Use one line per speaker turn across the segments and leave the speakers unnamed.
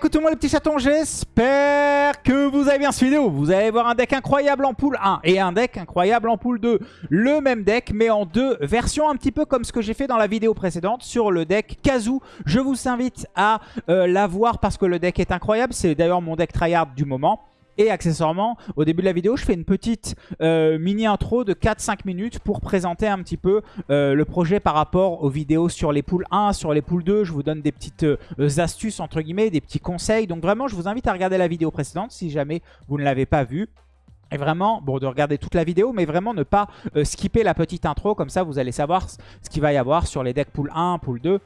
coucou tout le les petits chatons, j'espère que vous allez bien cette vidéo. Vous allez voir un deck incroyable en pool 1 et un deck incroyable en pool 2. Le même deck mais en deux versions un petit peu comme ce que j'ai fait dans la vidéo précédente sur le deck Kazoo. Je vous invite à euh, la voir parce que le deck est incroyable. C'est d'ailleurs mon deck tryhard du moment. Et accessoirement, au début de la vidéo, je fais une petite euh, mini intro de 4-5 minutes pour présenter un petit peu euh, le projet par rapport aux vidéos sur les poules 1, sur les poules 2. Je vous donne des petites euh, astuces, entre guillemets, des petits conseils. Donc vraiment, je vous invite à regarder la vidéo précédente si jamais vous ne l'avez pas vue. Et vraiment, bon, de regarder toute la vidéo, mais vraiment ne pas skipper la petite intro. Comme ça, vous allez savoir ce qu'il va y avoir sur les decks pool 1, pool 2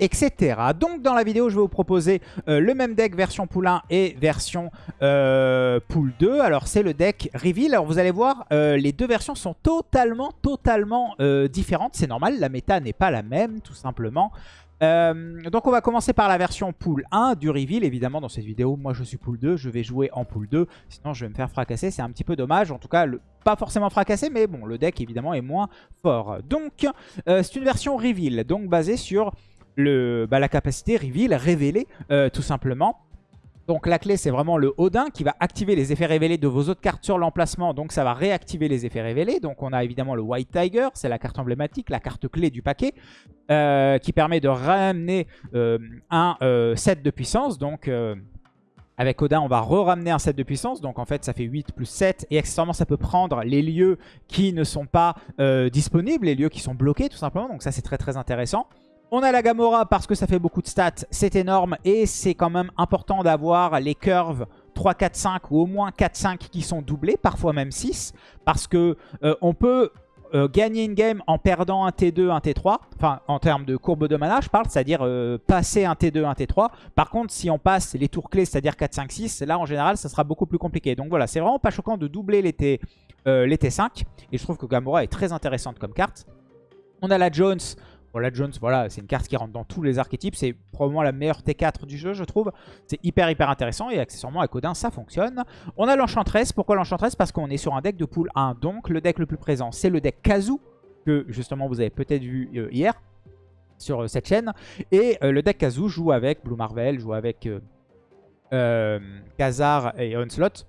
etc. Donc dans la vidéo, je vais vous proposer euh, le même deck version pool 1 et version euh, pool 2. Alors c'est le deck Reveal. Alors vous allez voir, euh, les deux versions sont totalement, totalement différentes. C'est normal, la méta n'est pas la même, tout simplement. donc on va commencer par la version pool 1 du Reveal. Évidemment dans cette vidéo, moi je suis pool 2, je vais jouer en pool 2. Sinon je vais me faire fracasser, c'est un petit peu dommage. En tout cas, pas forcément fracasser, mais bon, le deck évidemment est moins fort. Donc c'est une version Reveal, donc basée sur bah, la capacité reveal, révéler euh, tout simplement. Donc la clé c'est vraiment le Odin qui va activer les effets révélés de vos autres cartes sur l'emplacement. Donc ça va réactiver les effets révélés. Donc on a évidemment le White Tiger, c'est la carte emblématique, la carte clé du paquet. Euh, qui permet de ramener euh, un set de puissance. Donc avec Odin on va re-ramener un set de puissance. Donc en fait ça fait 8 plus 7. Et accessoirement ça peut prendre les lieux qui ne sont pas disponibles, les lieux qui sont bloqués tout simplement. Donc ça c'est très très intéressant. On a la Gamora parce que ça fait beaucoup de stats, c'est énorme et c'est quand même important d'avoir les curves 3, 4, 5 ou au moins 4, 5 qui sont doublés, parfois même 6, parce que euh, on peut euh, gagner une game en perdant un T2, un T3, enfin en termes de courbe de mana je parle, c'est-à-dire euh, passer un T2, un T3. Par contre si on passe les tours clés, c'est-à-dire 4, 5, 6, là en général ça sera beaucoup plus compliqué. Donc voilà, c'est vraiment pas choquant de doubler les, T, les T5 et je trouve que Gamora est très intéressante comme carte. On a la Jones la Jones, voilà, c'est une carte qui rentre dans tous les archétypes. C'est probablement la meilleure T4 du jeu, je trouve. C'est hyper, hyper intéressant. Et accessoirement, avec Odin, ça fonctionne. On a l'Enchantress. Pourquoi l'Enchantress? Parce qu'on est sur un deck de pool 1. Donc, le deck le plus présent, c'est le deck Kazoo, que justement, vous avez peut-être vu euh, hier sur euh, cette chaîne. Et euh, le deck Kazoo joue avec Blue Marvel, joue avec Khazar et Onslaught.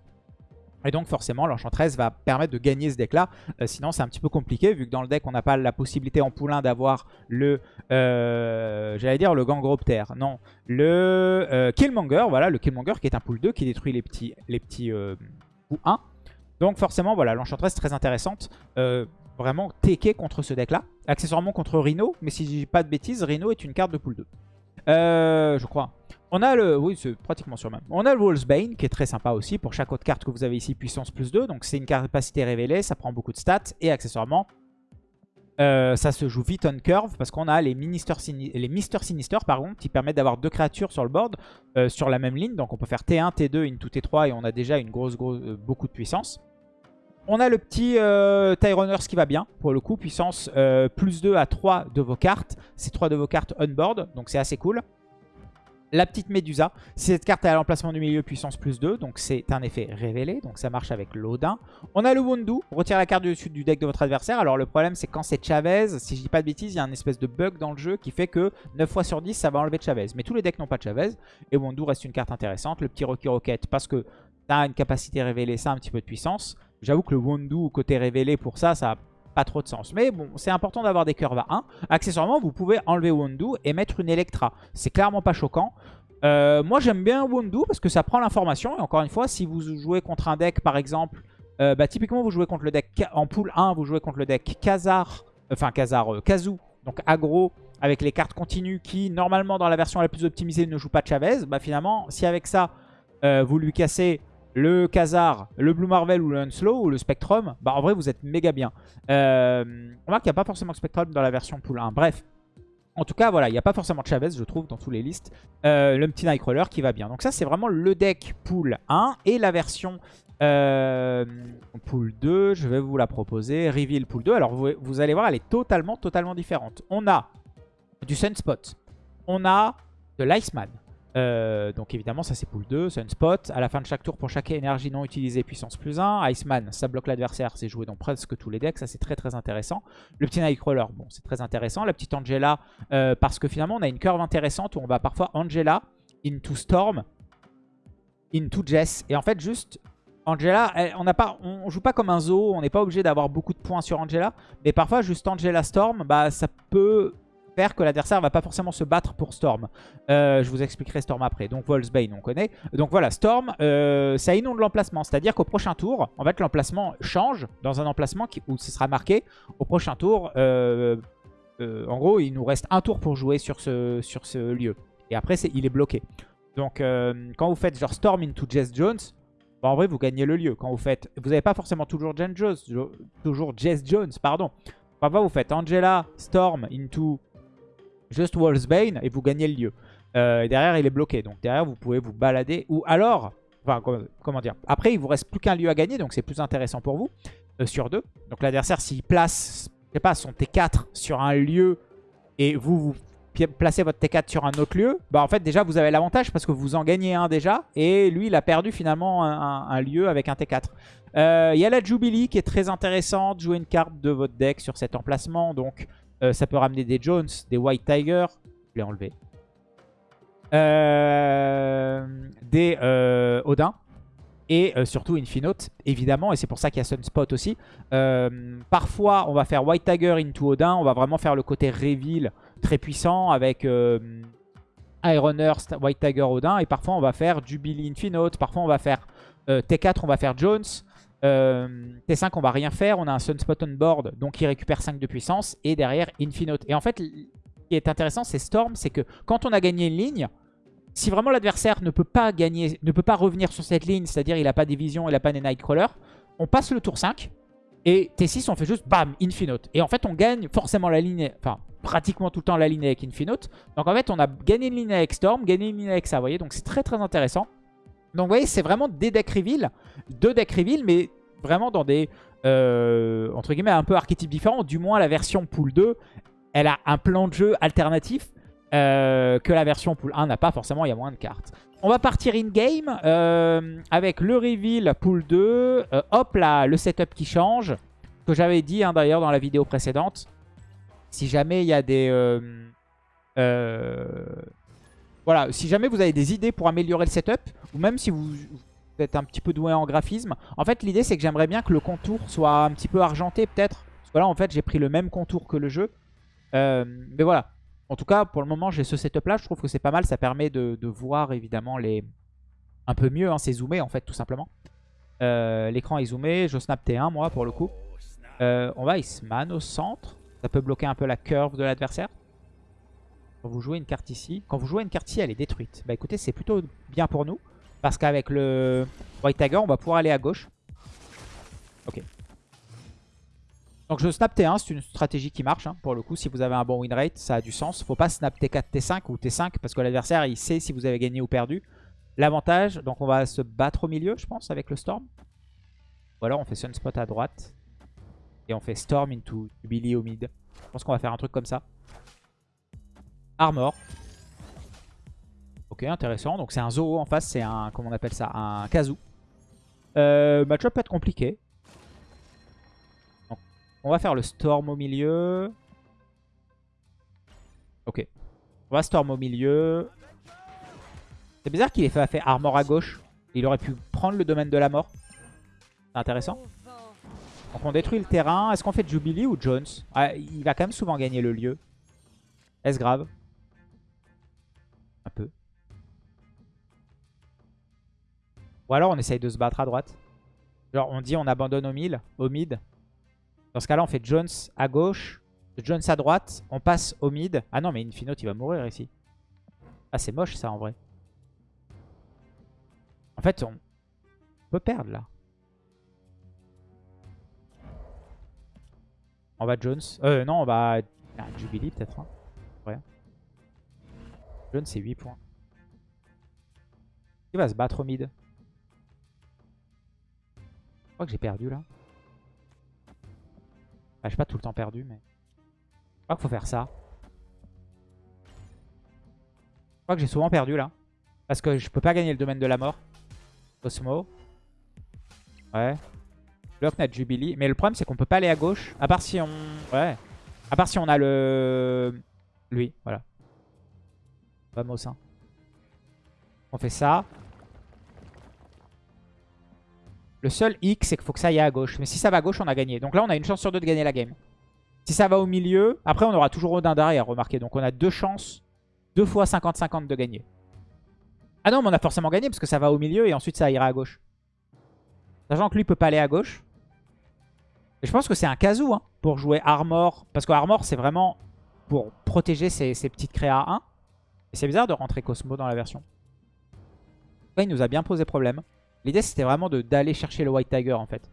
Et donc forcément l'Enchantress va permettre de gagner ce deck là. Euh, sinon c'est un petit peu compliqué vu que dans le deck on n'a pas la possibilité en poulain d'avoir le... Euh, j'allais dire le Gangropter. Non. Le euh, Killmonger. Voilà le Killmonger qui est un pool 2 qui détruit les petits, les petits 1. Donc forcément voilà l'Enchantress très intéressante. vraiment TK contre ce deck là. Accessoirement contre Rhino. Mais si je dis pas de bêtises Rhino est une carte de pool 2. je crois. On a le... Oui. On a le Wolfsbane qui est très sympa aussi. Pour chaque autre carte que vous avez ici, puissance plus 2. Donc c'est une capacité révélée, ça prend beaucoup de stats. Et accessoirement, euh, ça se joue vite on curve parce qu'on a les, Minister les Mister Sinister par qui permettent d'avoir deux créatures sur le board euh, sur la même ligne. Donc on peut faire T1, T2, into T3 et on a déjà une grosse, euh, beaucoup de puissance. On a le petit euh, qui va bien pour le coup. Puissance plus 2 à 3 de vos cartes. C'est 3 de vos cartes on board donc c'est assez cool. La petite Médusa, cette carte est à l'emplacement du milieu puissance plus 2, donc c'est un effet révélé, donc ça marche avec l'Odin. On a le Wundu, retire la carte du dessus du deck de votre adversaire. Alors le problème c'est quand c'est Chavez, si je dis pas de bêtises, il y a un espèce de bug dans le jeu qui fait que 9 fois sur 10 ça va enlever Chavez. Mais tous les decks n'ont pas de Chavez, et Wundu reste une carte intéressante. Le petit Rocky Rocket, parce que a une capacité révélée, ça a un petit peu de puissance. J'avoue que le Wundu côté révélé pour ça, ça pas trop de sens. Mais bon, c'est important d'avoir des curves à 1. Accessoirement, vous pouvez enlever Wondu et mettre une Electra. C'est clairement pas choquant. Euh, moi, j'aime bien Wondu parce que ça prend l'information. Et encore une fois, si vous jouez contre un deck, par exemple, euh, bah, typiquement, vous jouez contre le deck en pool 1, vous jouez contre le deck Khazar, enfin Khazar, euh, Kazoo, donc aggro, avec les cartes continues qui, normalement, dans la version la plus optimisée, ne jouent pas Chavez. Bah, finalement, si avec ça, vous lui cassez le Khazar, le Blue Marvel ou le Unslow ou le Spectrum, bah en vrai vous êtes méga bien. Euh, on remarque qu'il n'y a pas forcément Spectrum dans la version pool 1. Bref, en tout cas voilà, il n'y a pas forcément Chavez je trouve dans toutes les listes. Euh, le petit Nightcrawler qui va bien. Donc ça c'est vraiment le deck pool 1 et la version euh, pool 2, je vais vous la proposer. Reveal pool 2, alors vous, vous allez voir elle est totalement totalement différente. On a du Sunspot, on a de l'Iceman, euh, donc évidemment ça c'est pool 2, Sunspot. À la fin de chaque tour pour chaque énergie non utilisée puissance plus 1. Iceman ça bloque l'adversaire, c'est joué dans presque tous les decks, ça c'est très très intéressant. Le petit Nightcrawler, bon c'est très intéressant. La petite Angela, euh, parce que finalement on a une curve intéressante où on va parfois Angela into Storm, into Jess. Et en fait, juste Angela, on n'a pas, on joue pas comme un zoo, on n'est pas obligé d'avoir beaucoup de points sur Angela. Mais parfois, juste Angela Storm, bah, ça peut que l'adversaire va pas forcément se battre pour Storm. Euh, je vous expliquerai Storm après. Donc Volsbane, on connaît. Donc voilà, Storm, euh, ça inonde l'emplacement. C'est-à-dire qu'au prochain tour, en fait, l'emplacement change dans un emplacement où ce sera marqué. Au prochain tour, euh, en gros, il nous reste un tour pour jouer sur ce, sur ce lieu. Et après, il est bloqué. Donc quand vous faites genre Storm into Jess Jones, bah, en vrai, vous gagnez le lieu. Quand vous faites... Vous n'avez pas forcément toujours Jen Jones, toujours Jess Jones, pardon. Parfois, vous faites Angela, Storm into Just Wolfsbane et vous gagnez le lieu. Euh, derrière, il est bloqué. Donc derrière, vous pouvez vous balader. Ou alors, enfin, comment dire Après, il vous reste plus qu'un lieu à gagner, donc c'est plus intéressant pour vous. Euh, sur deux. Donc l'adversaire, s'il place, je pas, son T4 sur un lieu et vous, vous placez votre T4 sur un autre lieu, bah en fait déjà vous avez l'avantage parce que vous en gagnez un déjà et lui il a perdu finalement un, lieu avec un T4. Euh, il y a la Jubilee qui est très intéressante, jouer une carte de votre deck sur cet emplacement donc euh, ça peut ramener des Jones, des White Tiger, je l'ai enlevé, euh, des Odin et surtout Infinote évidemment et c'est pour ça qu'il y a Sunspot aussi. parfois on va faire White Tiger into Odin, on va vraiment faire le côté reveal très puissant avec euh, Iron Earth, White Tiger, Odin. Et parfois, on va faire Jubilee Infinote. Parfois, on va faire euh, T4, on va faire Jones. Euh, T5, on va rien faire. On a un Sunspot on board, donc il récupère 5 de puissance. Et derrière, Infinote. Et en fait, ce qui est intéressant, c'est Storm. C'est que quand on a gagné une ligne, si vraiment l'adversaire ne peut pas gagner, ne peut pas revenir sur cette ligne, c'est-à-dire il n'a pas des visions, il n'a pas des Nightcrawler, on passe le tour 5. Et T6, on fait juste bam, Infinote. Et en fait, on gagne forcément la ligne, enfin, pratiquement tout le temps la ligne avec Infinote. Donc en fait, on a gagné une ligne avec Storm, gagné une ligne avec ça, vous voyez. Donc c'est très très intéressant. Donc vous voyez, c'est vraiment des decks reveal, deux decks reveal, mais vraiment dans des, euh, entre guillemets, un peu archétypes différents. Du moins, la version Pool 2, elle a un plan de jeu alternatif euh, que la version Pool 1 n'a pas forcément, il y a moins de cartes. On va partir in-game euh, avec le reveal Pool 2. hop là, le setup qui change, que j'avais dit hein, d'ailleurs dans la vidéo précédente. Si jamais il y a des... Euh, voilà, si jamais vous avez des idées pour améliorer le setup, ou même si vous, êtes un petit peu doué en graphisme, en fait l'idée c'est que j'aimerais bien que le contour soit un petit peu argenté peut-être. Parce que là en fait j'ai pris le même contour que le jeu. Euh, mais voilà, en tout cas pour le moment j'ai ce setup là, je trouve que c'est pas mal, ça permet de, voir évidemment les... Un peu mieux, hein, c'est zoomé en fait tout simplement. L'écran est zoomé, je snap T1 moi pour le coup. on va Iceman au centre. Ça peut bloquer un peu la curve de l'adversaire. Quand vous jouez une carte ici, quand vous jouez une carte ici, elle est détruite. Bah écoutez, c'est plutôt bien pour nous. Parce qu'avec le White Tiger, on va pouvoir aller à gauche. Ok. Donc je snap T1, c'est une stratégie qui marche. Hein, pour le coup, si vous avez un bon win rate, ça a du sens. Faut pas snap T4, T5 ou T5 parce que l'adversaire, il sait si vous avez gagné ou perdu. L'avantage, donc on va se battre au milieu, je pense, avec le Storm. Ou alors on fait Sunspot à droite. Et on fait Storm into Billy au mid. Je pense qu'on va faire un truc comme ça. Armor. Ok, intéressant. Donc c'est un Zoo en face, c'est un, comment on appelle ça Un Kazu. Euh, match-up peut être compliqué. on va faire le Storm au milieu. Ok. On va Storm au milieu. C'est bizarre qu'il ait fait, fait Armor à gauche. Il aurait pu prendre le domaine de la mort. C'est intéressant. Donc on détruit le terrain. Est-ce qu'on fait Jubilee ou Jones? Ah, Il va quand même souvent gagner le lieu. Est-ce grave? Ou alors on essaye de se battre à droite. Genre on dit on abandonne au, mid. Au mid. Dans ce cas-là on fait Jones à gauche. Jones à droite. On passe au mid. Ah non mais Infinote il va mourir ici. Ah c'est moche ça en vrai. En fait on peut perdre là. On va Jones. Euh, non, on va... Jubilee peut-être. Hein. Jones, c'est 8 points. Il va se battre au mid? Je crois que j'ai perdu là. Ah, j'ai pas tout le temps perdu, mais... Je crois qu'il faut faire ça. Je crois que j'ai souvent perdu là. Parce que je peux pas gagner le domaine de la mort. Cosmo. Ouais. Block notre Jubilee. Mais le problème, c'est qu'on peut pas aller à gauche. À part si on... Ouais. À part si on a le... Lui, voilà. Vamos. On fait ça. Le seul hic, c'est qu'il faut que ça aille à gauche. Mais si ça va à gauche, on a gagné. Donc là, on a une chance sur deux de gagner la game. Si ça va au milieu, après, on aura toujours Odin derrière, remarquez. Donc on a deux chances, deux fois 50-50 de gagner. Ah non, mais on a forcément gagné parce que ça va au milieu et ensuite ça ira à gauche. Sachant que lui peut pas aller à gauche. Et je pense que c'est un casou hein, pour jouer Armor. Parce que Armor, c'est vraiment pour protéger ses, petites créas 1. Et c'est bizarre de rentrer Cosmo dans la version. Il nous a bien posé problème. L'idée, c'était vraiment d'aller chercher le White Tiger, en fait.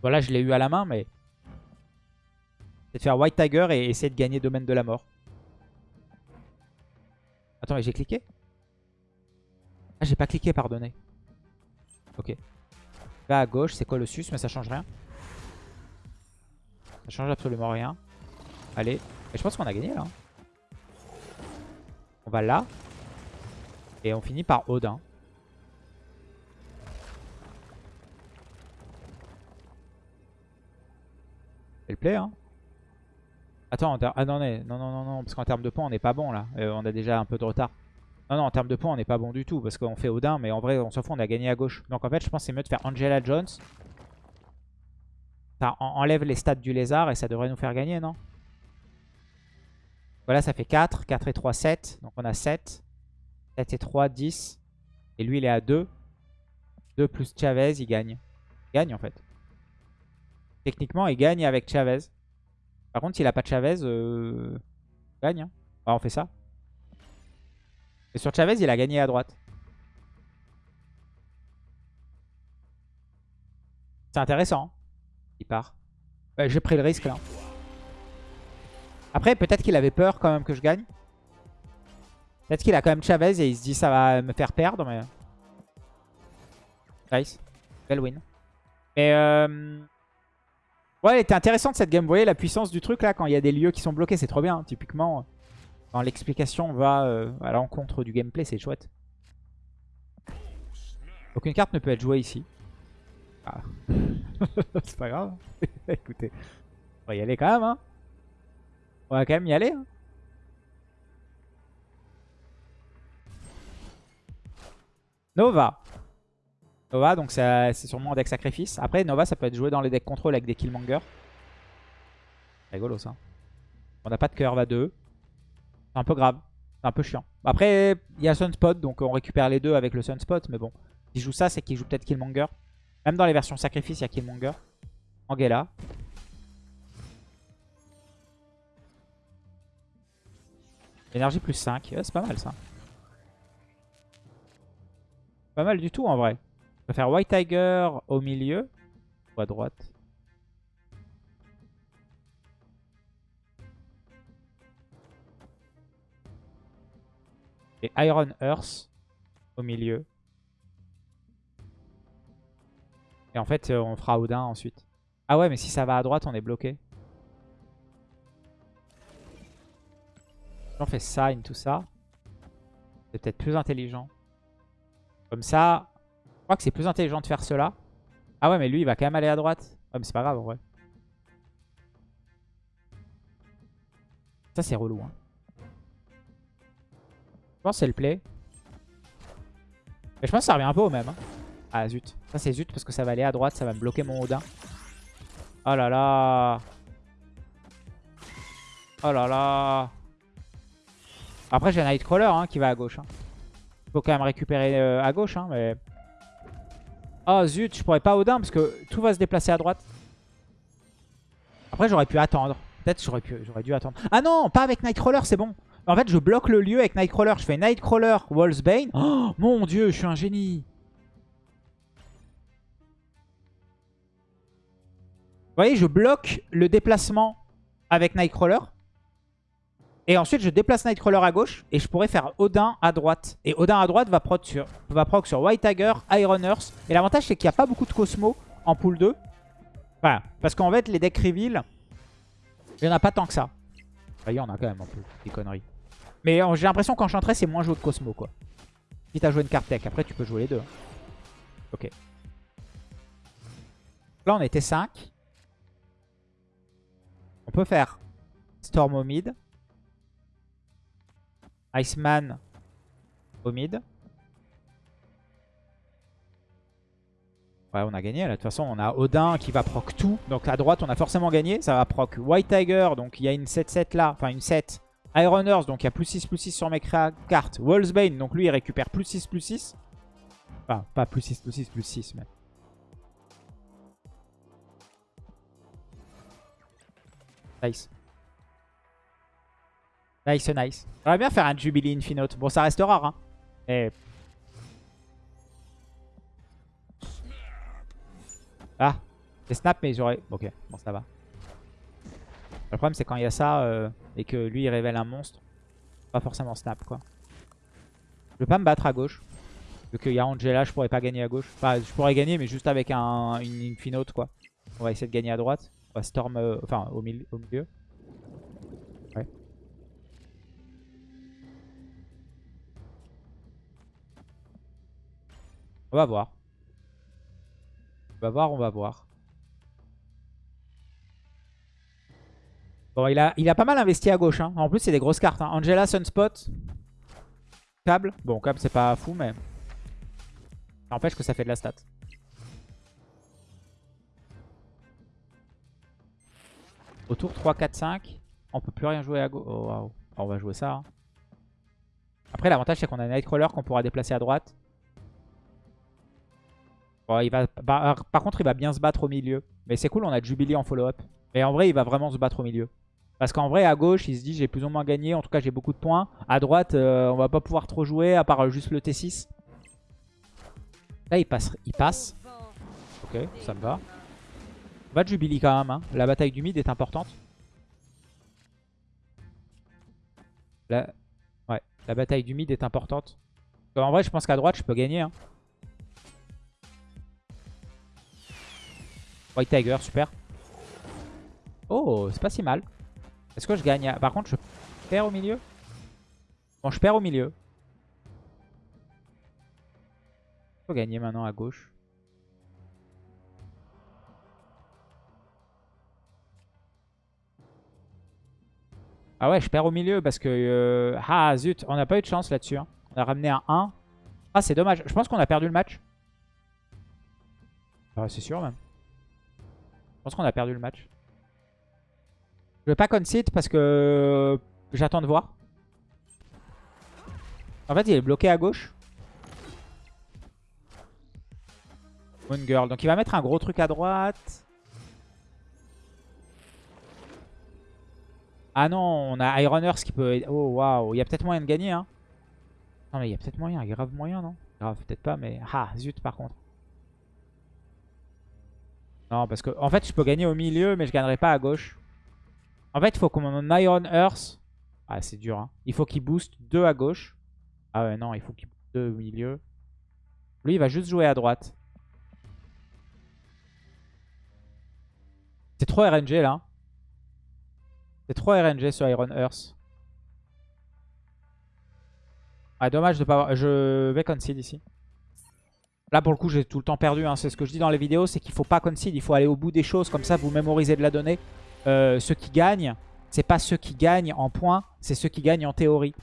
Voilà, je l'ai eu à la main, mais... C'est de faire White Tiger et essayer de gagner Domaine de la Mort. Attends, mais j'ai cliqué? Ah, j'ai pas cliqué, pardonnez. Ok. Là, à gauche, c'est Colossus, mais ça change rien. Ça change absolument rien. Allez. Et je pense qu'on a gagné, là. On va là. Et on finit par Odin. Elle plaît, hein. Attends, ah non, non, non, non, parce qu'en termes de points, on n'est pas bon là. Euh, on a déjà un peu de retard. Non, non, en termes de points, on n'est pas bon du tout, parce qu'on fait Odin, mais en vrai, on s'en fout, on a gagné à gauche. Donc en fait, je pense que c'est mieux de faire Angela Jones. Ça enlève les stats du lézard et ça devrait nous faire gagner, non? Voilà, ça fait 4. 4 et 3, 7. Donc on a 7. 7 et 3, 10. Et lui, il est à 2. 2 plus Chavez, il gagne. Il gagne en fait. Techniquement, il gagne avec Chavez. Par contre, s'il a pas Chavez, euh... il gagne. Hein. on fait ça. Et sur Chavez, il a gagné à droite. C'est intéressant. Hein. Il part. J'ai pris le risque là. Après, peut-être qu'il avait peur quand même que je gagne. Peut-être qu'il a quand même Chavez et il se dit ça va me faire perdre. Mais... Nice. Belle win. Mais euh... Ouais, elle était intéressante cette game. Vous voyez la puissance du truc là quand il y a des lieux qui sont bloqués, c'est trop bien. Typiquement, quand l'explication va euh, à l'encontre du gameplay, c'est chouette. Aucune carte ne peut être jouée ici. Ah. c'est pas grave. Écoutez, on va y aller quand même. Hein. On va quand même y aller. Hein. Nova. Nova, donc c'est sûrement un deck sacrifice. Après, Nova, ça peut être joué dans les decks contrôle avec des Killmonger. Rigolo ça. On n'a pas de curve à deux. C'est un peu grave. C'est un peu chiant. Après, il y a Sunspot, donc on récupère les deux avec le Sunspot. Mais bon, s'il joue ça, c'est qu'il joue peut-être Killmonger. Même dans les versions sacrifice, il y a Killmonger. Angela. Énergie plus 5. c'est pas mal ça. Pas mal du tout en vrai. On va faire White Tiger au milieu. Ou à droite. Et Iron Earth au milieu. Et en fait, euh, on fera Odin ensuite. Ah ouais, mais si ça va à droite, on est bloqué. On fait ça, tout ça. C'est peut-être plus intelligent. Comme ça, je crois que c'est plus intelligent de faire cela. Ah ouais, mais lui, il va quand même aller à droite. Ah, mais c'est pas grave, en vrai. Ça, c'est relou. Hein. Je pense que c'est le play. Mais je pense que ça revient un peu au même. Hein. Ah, zut. Ça, c'est zut parce que ça va aller à droite. Ça va me bloquer mon Odin. Oh là là. Oh là là. Après, j'ai Nightcrawler hein, qui va à gauche. Il faut quand même récupérer euh, à gauche. mais... Oh zut, je pourrais pas Odin parce que tout va se déplacer à droite. Après, j'aurais pu attendre. Peut-être j'aurais dû attendre. Ah non, pas avec Nightcrawler, c'est bon. En fait, je bloque le lieu avec Nightcrawler. Je fais Nightcrawler, Wallsbane. Oh mon dieu, je suis un génie. Vous voyez, je bloque le déplacement avec Nightcrawler. Et ensuite, je déplace Nightcrawler à gauche. Et je pourrais faire Odin à droite. Et Odin à droite va proc sur, va proc sur White Tiger, Iron Earth. Et l'avantage, c'est qu'il n'y a pas beaucoup de Cosmo en pool 2. Voilà. Parce qu'en fait, les decks reveal, il n'y en a pas tant que ça. Voyez, on a quand même un peu des conneries. Mais euh, j'ai l'impression qu'en Enchantress, c'est moins joué de Cosmo, quoi. Si t'as joué une carte tech. Après, tu peux jouer les deux. Hein. Ok. Là, on était 5. On peut faire Storm au Iceman au mid. Ouais, on a gagné. De toute façon, on a Odin qui va proc tout. Donc à droite, on a forcément gagné. Ça va proc White Tiger. Donc il y a une 7-7 là. Enfin, une 7. Iron Earth. Donc il y a plus 6, plus 6 sur mes cartes. Wolfsbane. Donc lui, il récupère plus 6, plus 6. Enfin, pas plus 6, plus 6, plus 6. Mais... Nice. Nice, nice. J'aimerais bien faire un Jubilee Infinote. Bon, ça reste rare. Hein. Et... Ah, c'est snap, mais j'aurais... Ok, bon, ça va. Le problème, c'est quand il y a ça euh, et que lui, il révèle un monstre. Pas forcément snap, quoi. Je vais pas me battre à gauche. Vu qu'il y a Angela, je pourrais pas gagner à gauche. Enfin, je pourrais gagner, mais juste avec un, une Infinote, quoi. On va essayer de gagner à droite. On va Storm... Euh, enfin, au, au milieu. On va voir. On va voir, on va voir. Bon, il a, il a pas mal investi à gauche. Hein. En plus, c'est des grosses cartes. Hein. Angela, Sunspot. Câble. Bon, câble, c'est pas fou, mais... Ça empêche que ça fait de la stat. Autour 3, 4, 5. On peut plus rien jouer à gauche. Oh, wow. On va jouer ça. Hein. Après, l'avantage, c'est qu'on a Nightcrawler qu'on pourra déplacer à droite. Bah, par contre, il va bien se battre au milieu. Mais c'est cool, on a Jubilee en follow-up. Mais en vrai, il va vraiment se battre au milieu. Parce qu'en vrai, à gauche, il se dit j'ai plus ou moins gagné. En tout cas, j'ai beaucoup de points. À droite, euh, on va pas pouvoir trop jouer, à part juste le T6. Là, il passe. Il passe. Ok, ça me va. On va Jubilee quand même. Hein. La bataille du mid est importante. Ouais, la bataille du mid est importante. En vrai, je pense qu'à droite, je peux gagner. Hein. White Tiger, super. Oh, c'est pas si mal. Est-ce que je gagne? Par contre, je perds au milieu? Bon, je perds au milieu. Je peux gagner maintenant à gauche. Ah ouais, je perds au milieu parce que... Euh, ah zut, on n'a pas eu de chance là-dessus. Hein. On a ramené un 1. Ah, c'est dommage. Je pense qu'on a perdu le match. Ah, c'est sûr même. Je pense qu'on a perdu le match. Je vais pas concede parce que j'attends de voir. En fait, il est bloqué à gauche. Moon Girl. Donc il va mettre un gros truc à droite. Ah non, on a Iron Earth qui peut... Oh waouh, il y a peut-être moyen de gagner. Hein. Non mais il y a peut-être moyen, grave moyen non? Grave peut-être pas mais... Ah zut par contre. Non, parce que en fait, je peux gagner au milieu, mais je gagnerai pas à gauche. En fait, il faut qu'on Iron Earth. Ah, c'est dur. Hein. Il faut qu'il booste 2 à gauche. Ah ouais, non, il faut qu'il booste 2 au milieu. Lui, il va juste jouer à droite. C'est trop RNG, là. C'est trop RNG sur Iron Earth. Ah, dommage de pas avoir... Je vais concede ici. Là, pour le coup, j'ai tout le temps perdu. Hein. C'est ce que je dis dans les vidéos, c'est qu'il faut pas concede. Il faut aller au bout des choses. Comme ça, vous mémorisez de la donnée. Euh, ceux qui gagnent, c'est pas ceux qui gagnent en points, c'est ceux qui gagnent en théorie.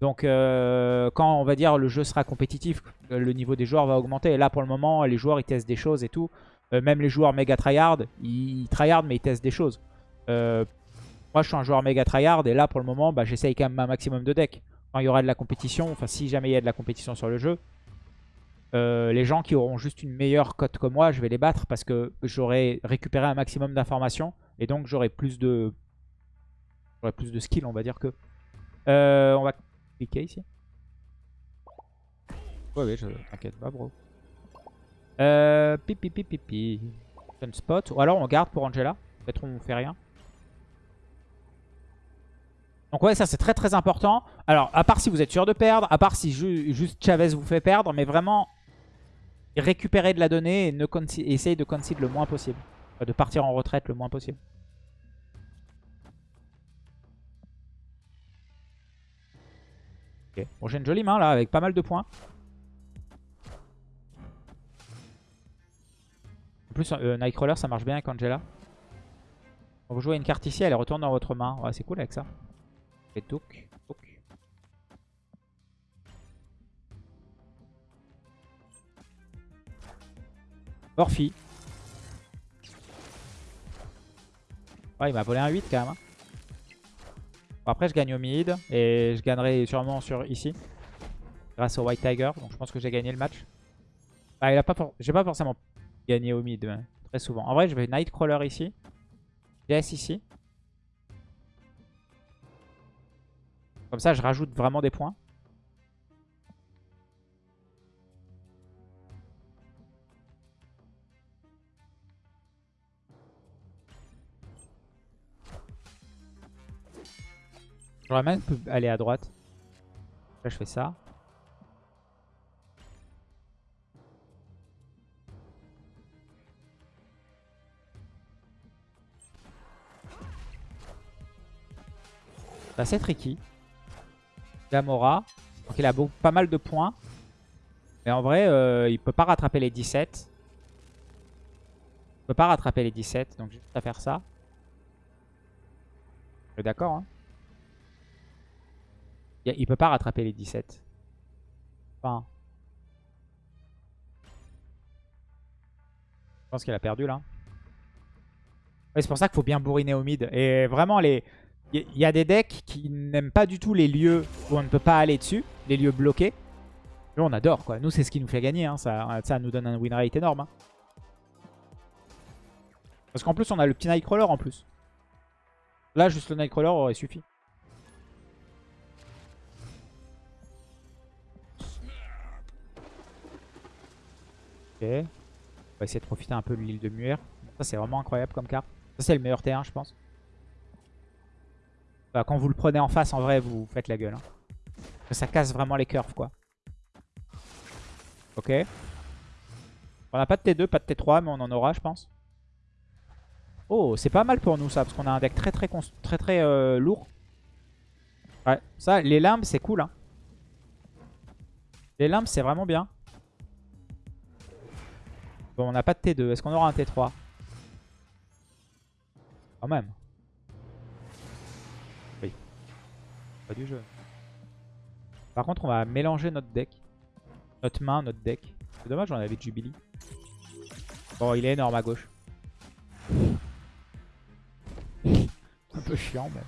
Donc, euh, quand on va dire le jeu sera compétitif, le niveau des joueurs va augmenter. Et là, pour le moment, les joueurs, ils testent des choses et tout. Euh, même les joueurs méga tryhard, ils tryhard, mais ils testent des choses. moi, je suis un joueur méga tryhard. Et là, pour le moment, bah, j'essaye quand même un maximum de decks. Quand il y aura de la compétition, enfin, si jamais il y a de la compétition sur le jeu, euh, les gens qui auront juste une meilleure cote que moi, je vais les battre parce que j'aurai récupéré un maximum d'informations et donc j'aurai plus de j'aurai plus de skill, on va dire que. Euh, on va cliquer ici. Ouais, ouais, t'inquiète pas, bro. Euh, pipi, pipi. spot. Ou alors on garde pour Angela. Peut-être on fait rien. Donc ouais, ça c'est très très important. Alors, à part si vous êtes sûr de perdre, à part si juste Chavez vous fait perdre, mais vraiment, récupérer de la donnée et essayer de concede le moins possible. De partir en retraite le moins possible. Ok. Bon, j'ai une jolie main là, avec pas mal de points. En plus, euh, Nightcrawler, ça marche bien avec Angela. vous jouez une carte ici, elle retourne dans votre main. Ouais, c'est cool avec ça. Et Touk. Orphi. Ouais, il m'a volé un 8 quand même. hein. Bon, après, je gagne au mid. Et je gagnerai sûrement sur ici. Grâce au White Tiger. Donc je pense que j'ai gagné le match. Bah, il a pas J'ai pas forcément gagné au mid. mais très souvent. En vrai, je vais Nightcrawler ici. DS ici. Comme ça, je rajoute vraiment des points. J'aurais même pu aller à droite. Là, je fais ça. C'est assez tricky. Gamora. Donc il a pas mal de points. Mais en vrai, euh, il peut pas rattraper les 17. Il peut pas rattraper les 17. Donc juste à faire ça. D'accord. Hein. Il il peut pas rattraper les 17. Enfin. Je pense qu'il a perdu là. C'est pour ça qu'il faut bien bourriner au mid. Et vraiment, les... il y a des decks qui n'aiment pas du tout les lieux où on ne peut pas aller dessus. Les lieux bloqués. Nous, on adore quoi. Nous, c'est ce qui nous fait gagner. hein. Ça, ça nous donne un win rate énorme. hein. Parce qu'en plus, on a le petit Nightcrawler en plus. Là, juste le Nightcrawler aurait suffi. On va essayer de profiter un peu de l'île de Muir. Ça, c'est vraiment incroyable comme carte. Ça, c'est le meilleur T1, je pense. Bah, quand vous le prenez en face, en vrai, vous faites la gueule. hein. Ça casse vraiment les curves, quoi. Ok. On n'a pas de T2, pas de T3, mais on en aura, je pense. Oh, c'est pas mal pour nous, ça, parce qu'on a un deck très, très, très, très euh, lourd. Ouais, ça, les limbes, c'est cool. Hein. Les limbes, c'est vraiment bien. Bon, on n'a pas de T2. Est-ce qu'on aura un T3 Quand même. Oui. Pas du jeu. Par contre, on va mélanger notre deck. Notre main, notre deck. C'est dommage, on avait Jubilee. Bon, il est énorme à gauche. Un peu chiant, mais...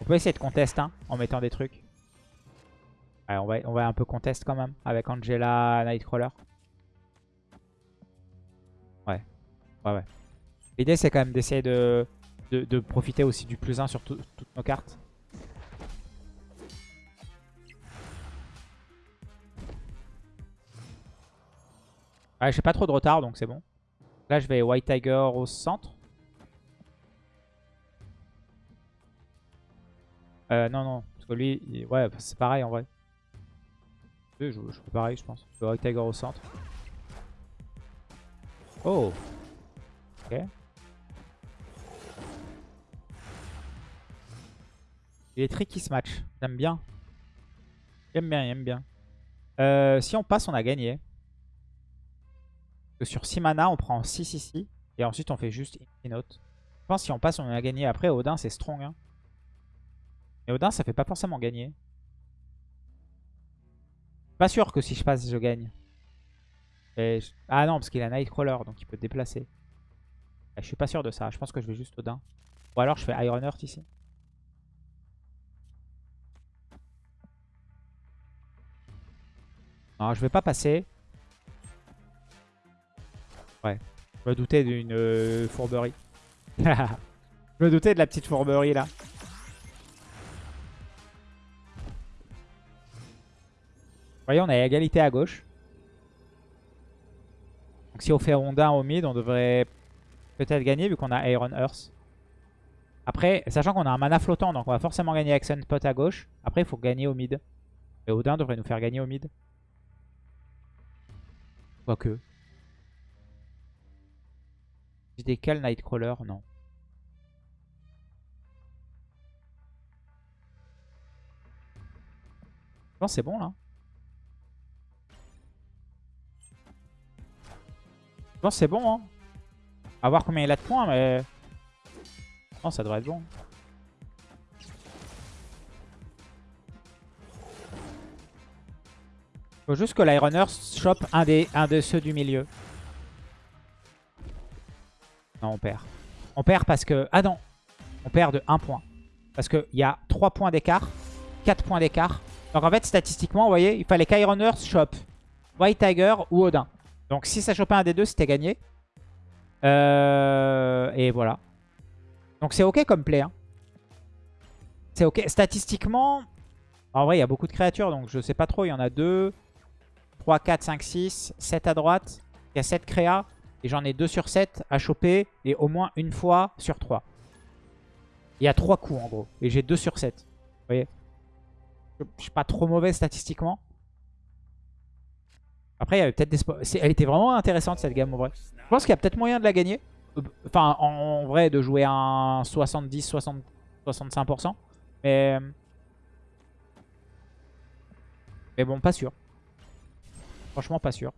On peut essayer de contest hein, en mettant des trucs. Ouais, on, va, on va un peu contest quand même avec Angela Nightcrawler. L'idée, c'est quand même d'essayer de, de, profiter aussi du plus 1 sur tout- toutes nos cartes. Ouais, j'ai pas trop de retard, donc c'est bon. Là, je vais White Tiger au centre. Euh, non, non. Parce que lui, il- ouais, c'est pareil en vrai. Je fais pareil, je pense. Je vais White Tiger au centre. Oh Ok. Il est tricky ce match. J'aime bien. J'aime bien, j'aime bien. Euh, si on passe, on a gagné. Sur 6 mana, on prend 6 ici. Et ensuite, on fait juste Note. Je pense que si on passe, on a gagné. Après, Odin, c'est strong. Hein. Mais Odin, ça fait pas forcément gagner. Pas sûr que si je passe, je gagne. Ah non, parce qu'il a Nightcrawler, donc il peut déplacer. Ah, Je suis pas sûr de ça. Je pense que je vais juste Odin. Ou alors je fais Iron Heart ici. Non, je vais pas passer. Ouais. Je me doutais d'une euh, fourberie. je me doutais de la petite fourberie là. Vous voyez, on a égalité à gauche. Donc si on fait Rondin au mid, on devrait peut-être gagner vu qu'on a Iron Earth. Après, sachant qu'on a un mana flottant, donc on va forcément gagner avec Sunspot à gauche. Après, il faut gagner au mid. Et Odin devrait nous faire gagner au mid. Quoique. Des Cal Nightcrawler, non. Je pense que c'est bon là. Je pense c'est bon. Hein. À voir combien il a de points, mais... Non, ça devrait être bon. Faut juste que l'Ironner chope un des, un de ceux du milieu. Non, on perd. On perd parce que... Ah non On perd de 1 point. Parce qu'il y a 3 points d'écart. 4 points d'écart. Donc en fait, statistiquement, vous voyez, il fallait qu'Ironers chope White Tiger ou Odin. Donc si ça chopait un des deux, c'était gagné. Euh, et voilà. Donc c'est ok comme play. Hein. C'est ok. Statistiquement, en vrai, il y a beaucoup de créatures, donc je sais pas trop. Il y en a 2, 3, 4, 5, 6, 7 à droite. Il y a 7 créas. Et j'en ai 2 sur 7 à choper. Et au moins une fois sur 3. Il y a 3 coups en gros. Et j'ai 2 sur 7. Vous voyez? Je suis pas trop mauvais statistiquement. Après, il y avait peut-être des Elle était vraiment intéressante cette game en vrai. Je pense qu'il y a peut-être moyen de la gagner. Enfin, en, vrai, de jouer un 70, 60, 65%. Mais... Mais bon, pas sûr. Franchement, pas sûr.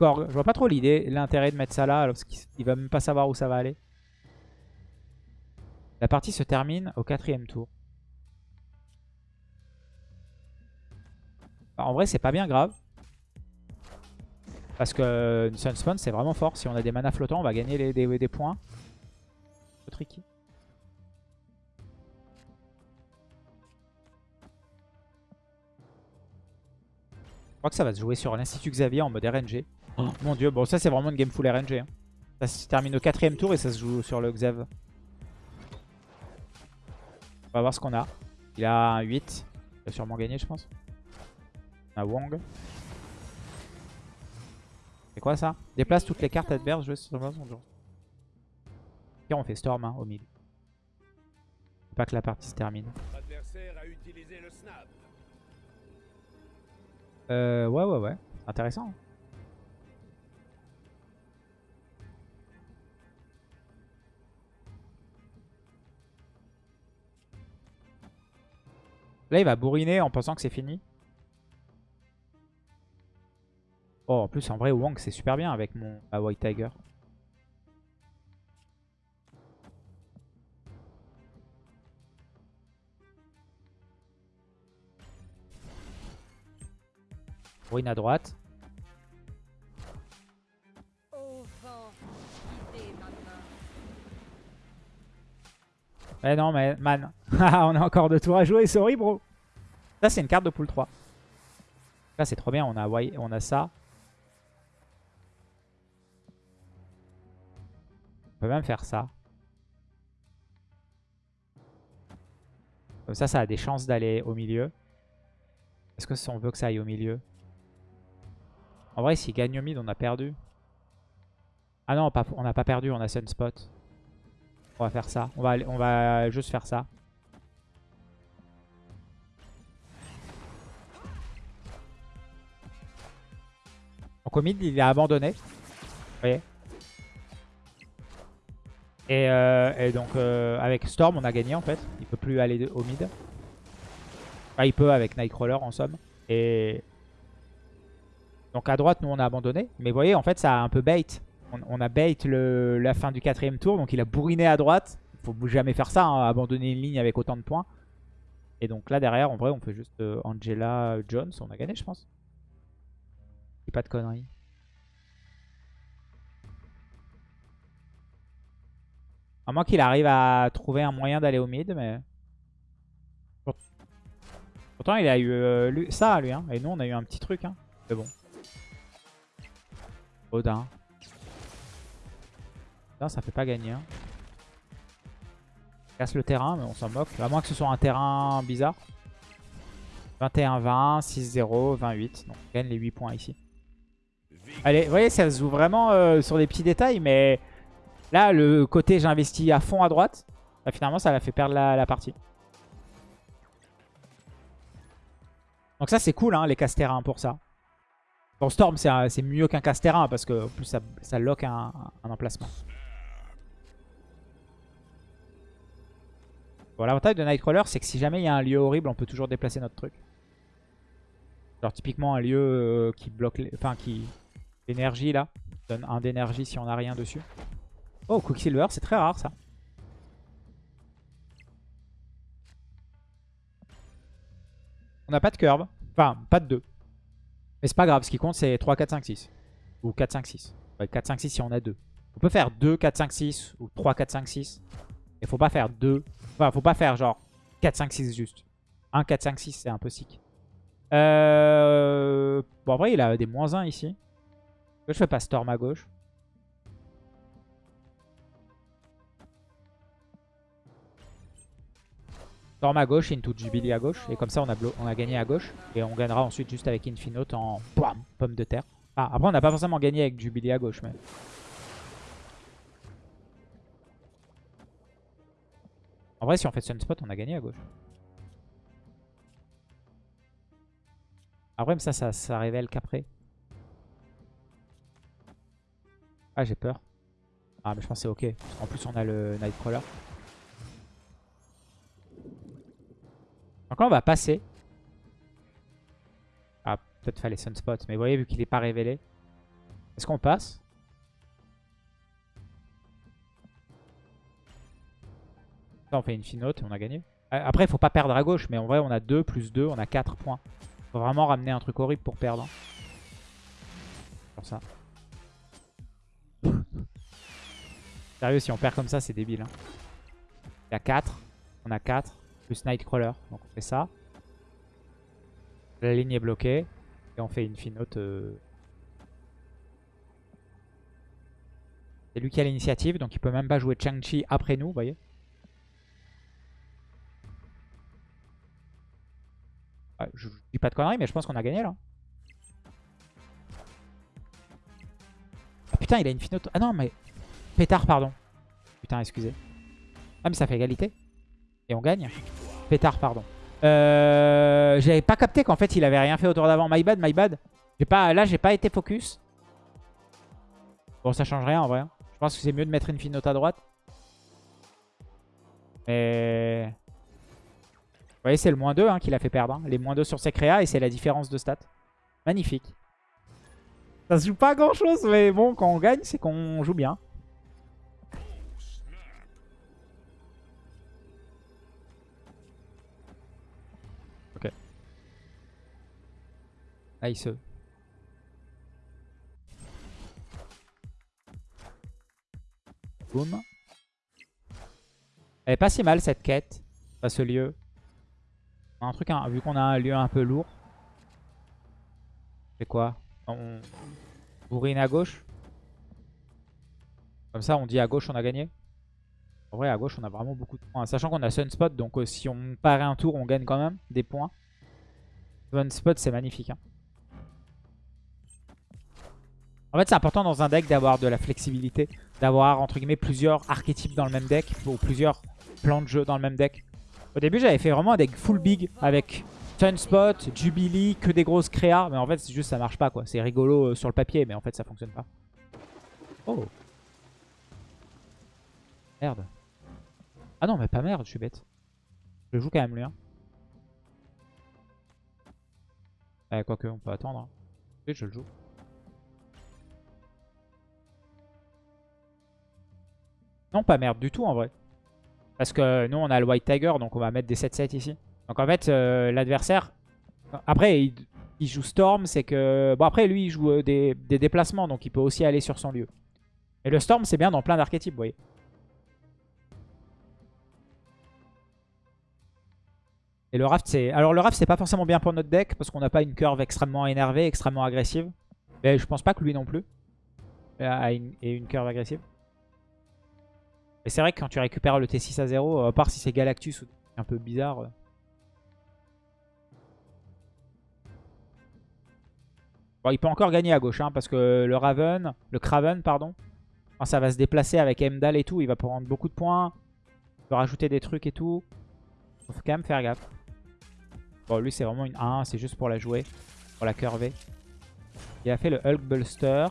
Je vois pas trop l'idée, l'intérêt de mettre ça là, parce qu'il va même pas savoir où ça va aller. La partie se termine au quatrième tour. En vrai, c'est pas bien grave. Parce que Sunspawn, c'est vraiment fort. Si on a des mana flottants, on va gagner les, des, des points. C'est tricky. Je crois que ça va se jouer sur l'Institut Xavier en mode RNG. Oh, mon dieu, bon ça c'est vraiment une game full RNG. Hein. Ça se termine au quatrième tour et ça se joue sur le Xav. On va voir ce qu'on a. Il a un 8. Il va sûrement gagner je pense. On a Wong. C'est quoi ça? Déplace toutes les cartes adverses jouées sur le Et on fait Storm hein, au milieu. Pas que la partie se termine. Euh, ouais, ouais, ouais. Intéressant. Hein. Là, il va bourriner en pensant que c'est fini. Oh, en plus, en vrai, Wong, c'est super bien avec mon White Tiger. Ruine à droite. Eh non, mais man. on a encore deux tours à jouer, sorry, bro. Ça, c'est une carte de pool 3. Là, c'est trop bien. On a, on a ça. On peut même faire ça. Comme ça, ça a des chances d'aller au milieu. Est-ce que on veut que ça aille au milieu? En vrai, s'il gagne au mid, on a perdu. Ah non, on n'a pas perdu, on a Sunspot. On va faire ça. On va, on va juste faire ça. Donc au mid, il a abandonné. Vous voyez? Et, euh, donc euh, avec Storm, on a gagné en fait. Il peut plus aller au mid. Enfin, il peut avec Nightcrawler en somme. Et donc à droite, nous on a abandonné. Mais vous voyez, en fait, ça a un peu bait on, a bait la fin du quatrième tour. Donc il a bourriné à droite. Il faut jamais faire ça, hein, abandonner une ligne avec autant de points. Et donc là derrière, en vrai, on fait juste euh, Angela Jones. On a gagné, je pense. Pas de conneries. À moins qu'il arrive à trouver un moyen d'aller au mid, mais... Pourtant, il a eu euh, ça, lui. Hein. Et nous, on a eu un petit truc. Hein. C'est bon. Odin ça fait pas gagner. Hein. Casse le terrain, mais on s'en moque. À moins que ce soit un terrain bizarre. 21-20, 6-0, 28. Donc on gagne les 8 points ici. Allez, vous voyez, ça se joue vraiment euh, sur des petits détails, mais là, le côté j'investis à fond à droite, bah, finalement, ça l'a fait perdre la, partie. Donc ça, c'est cool, hein, les casse-terrains pour ça. Bon, Storm, c'est mieux qu'un casse-terrain parce que plus, ça, ça lock un emplacement. Bon, l'avantage de Nightcrawler, c'est que si jamais il y a un lieu horrible, on peut toujours déplacer notre truc. Genre typiquement un lieu euh, qui bloque, enfin qui l'énergie là, donne un d'énergie si on n'a rien dessus. Oh, Quicksilver, c'est très rare ça. On n'a pas de curve. Enfin, pas de 2. Mais c'est pas grave, ce qui compte c'est 3, 4, 5, 6. Ou 4, 5, 6. Ouais, 4, 5, 6 si on a 2. On peut faire 2, 4, 5, 6 ou 3, 4, 5, 6. Et faut pas faire 2. Enfin, faut pas faire genre 4, 5, 6 juste. 1, 4, 5, 6, c'est un peu sick. Euh... Bon, en vrai, il a des moins 1 ici. Je fais pas Storm à gauche. Storm à gauche, Into Jubilee à gauche. Et comme ça, on a, on a gagné à gauche. Et on gagnera ensuite juste avec Infinote en pomme de terre. Ah, après, on n'a pas forcément gagné avec Jubilee à gauche. mais... En vrai, si on fait Sunspot, on a gagné à gauche. Après, ça, ça, ça révèle qu'après. Ah, j'ai peur. Ah, mais je pense que c'est ok. En plus, on a le Nightcrawler. Donc là, on va passer. Ah, peut-être fallait Sunspot. Mais vous voyez, vu qu'il n'est pas révélé. Est-ce qu'on passe? Là, on fait une finote et on a gagné. Après, il faut pas perdre à gauche. Mais en vrai, on a 2 plus 2. On a 4 points. Faut vraiment ramener un truc horrible pour perdre. Comme ça. Sérieux, si on perd comme ça, c'est débile. Hein. Il y a 4. On a 4 Nightcrawler. Donc on fait ça. La ligne est bloquée. Et on fait une finote. Euh. C'est lui qui a l'initiative. Donc il peut même pas jouer Chang-Chi après nous, vous voyez. je, dis pas de conneries, mais je pense qu'on a gagné là. Ah putain, il a une finote. Ah non, mais. Pétard, pardon. Putain, excusez. Ah, mais ça fait égalité. Et on gagne. Pétard, pardon. Euh, J'avais pas capté qu'en fait il avait rien fait autour d'avant. My bad, my bad. Pas, là, j'ai pas été focus. Bon, ça change rien en vrai. Hein. Je pense que c'est mieux de mettre une finote à droite. Mais... Vous voyez, c'est le moins 2 hein, qui l'a fait perdre. Hein. Les moins 2 sur ses créas et c'est la différence de stats. Magnifique. Ça se joue pas grand chose, mais bon, quand on gagne, c'est qu'on joue bien. Nice. Boum. Elle est pas si mal cette quête, à ce lieu. Un truc, hein, vu qu'on a un lieu un peu lourd. C'est quoi? On bourrine à gauche. Comme ça, on dit à gauche, on a gagné. En vrai, à gauche, on a vraiment beaucoup de points. Sachant qu'on a Sunspot, donc euh, si on paraît un tour, on gagne quand même des points. Sunspot, c'est magnifique. Hein. En fait, c'est important dans un deck d'avoir de la flexibilité, d'avoir entre guillemets plusieurs archétypes dans le même deck ou plusieurs plans de jeu dans le même deck. Au début, j'avais fait vraiment un deck full big avec Sunspot, Jubilee, que des grosses créas. Mais en fait, c'est juste ça marche pas quoi. C'est rigolo euh, sur le papier, mais en fait, ça fonctionne pas. Oh. Merde. Ah non, mais pas merde, je suis bête. Je joue quand même lui. Hein. Eh, quoique, on peut attendre. Hein. je le joue. Non, pas merde du tout en vrai. Parce que nous, on a le White Tiger, donc on va mettre des 7-7 ici. Donc en fait, euh, l'adversaire... Après, il, joue Storm, c'est que... Bon, après, lui, il joue euh, des, déplacements, donc il peut aussi aller sur son lieu. Et le Storm, c'est bien dans plein d'archétypes, vous voyez. Et le Raft, c'est... Alors le Raft, c'est pas forcément bien pour notre deck, parce qu'on n'a pas une curve extrêmement énervée, extrêmement agressive. Mais je pense pas que lui non plus ait une curve agressive. C'est vrai que quand tu récupères le T6 à 0, à part si c'est Galactus ou un peu bizarre. Euh. Bon, il peut encore gagner à gauche, hein, parce que le Raven, le Craven, pardon, ça va se déplacer avec Emdal et tout, il va prendre beaucoup de points. Il peut rajouter des trucs et tout. Faut quand même faire gaffe. Bon, lui, c'est vraiment une 1, c'est juste pour la jouer, pour la curver. Il a fait le Hulk Buster.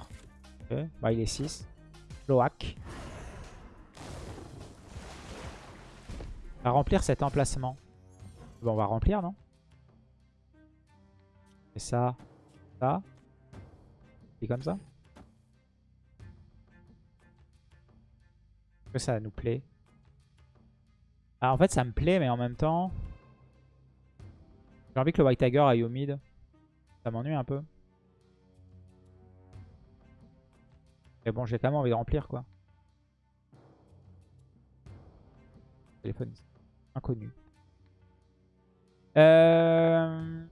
Bah, il est 6. Loak. On va remplir cet emplacement. Bon, on va remplir, non? Et ça, ça. Et comme ça. Est-ce que ça nous plaît? Ah, En fait, ça me plaît, mais en même temps... J'ai envie que le White Tiger aille au mid. Ça m'ennuie un peu. Mais bon, j'ai quand même envie de remplir, quoi. Téléphone inconnu. Euh...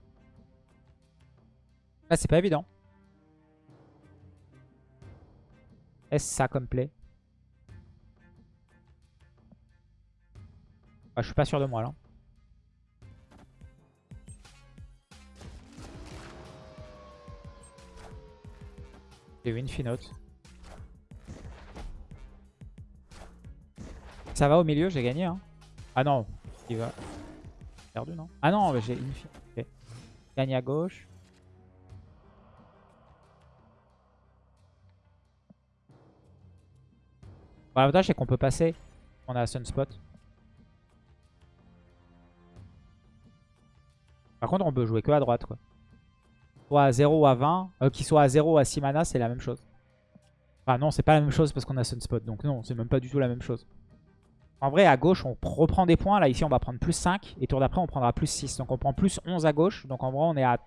Là, c'est pas évident. Est-ce ça comme play ah, Je suis pas sûr de moi, là. J'ai eu une finote. Ça va au milieu, j'ai gagné. Hein. Ah non, il va. Perdu, non? Ah non, j'ai une okay. Gagne à gauche. L'avantage, c'est qu'on peut passer. On a Sunspot. Par contre, on peut jouer que à droite, quoi. Soit à 0 ou à 20. Euh, Qu'il soit à 0 ou à 6 mana, c'est la même chose. Enfin, non, c'est pas la même chose parce qu'on a Sunspot. Donc non, c'est même pas du tout la même chose. En vrai, à gauche, on reprend des points. Là, ici, on va prendre plus 5. Et tour d'après, on prendra plus 6. Donc, on prend plus 11 à gauche. Donc, en vrai, on est à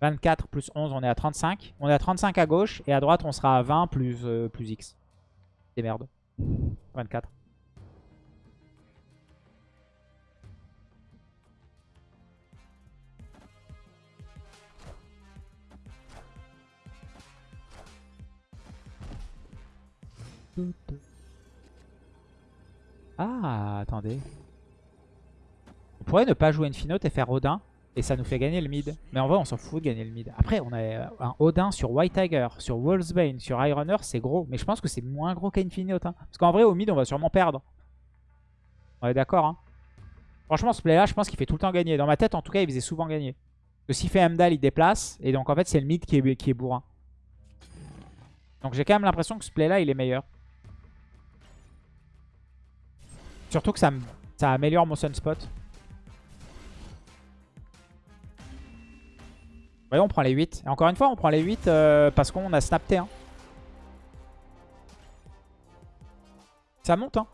24 plus 11, on est à 35. On est à 35 à gauche. Et à droite, on sera à 20 plus, euh, plus X. C'est merde. 24. Ah, attendez. On pourrait ne pas jouer une Finote et faire Odin. Et ça nous fait gagner le mid. Mais en vrai, on s'en fout de gagner le mid. Après, on a euh, un Odin sur White Tiger, sur Wolfsbane, sur Ironner, c'est gros. Mais je pense que c'est moins gros qu'Infinite. Hein. Parce qu'en vrai, au mid, on va sûrement perdre. On est d'accord. Hein. Franchement, ce play-là, je pense qu'il fait tout le temps gagner. Dans ma tête, en tout cas, il faisait souvent gagner. Parce que s'il fait Amdal, il déplace. Et donc, en fait, c'est le mid qui est, qui est bourrin. Donc, j'ai quand même l'impression que ce play-là, il est meilleur. Surtout que ça, améliore mon sunspot. Voyons, on prend les 8. Et encore une fois, on prend les 8 euh, parce qu'on a snap T1. Ça monte, hein.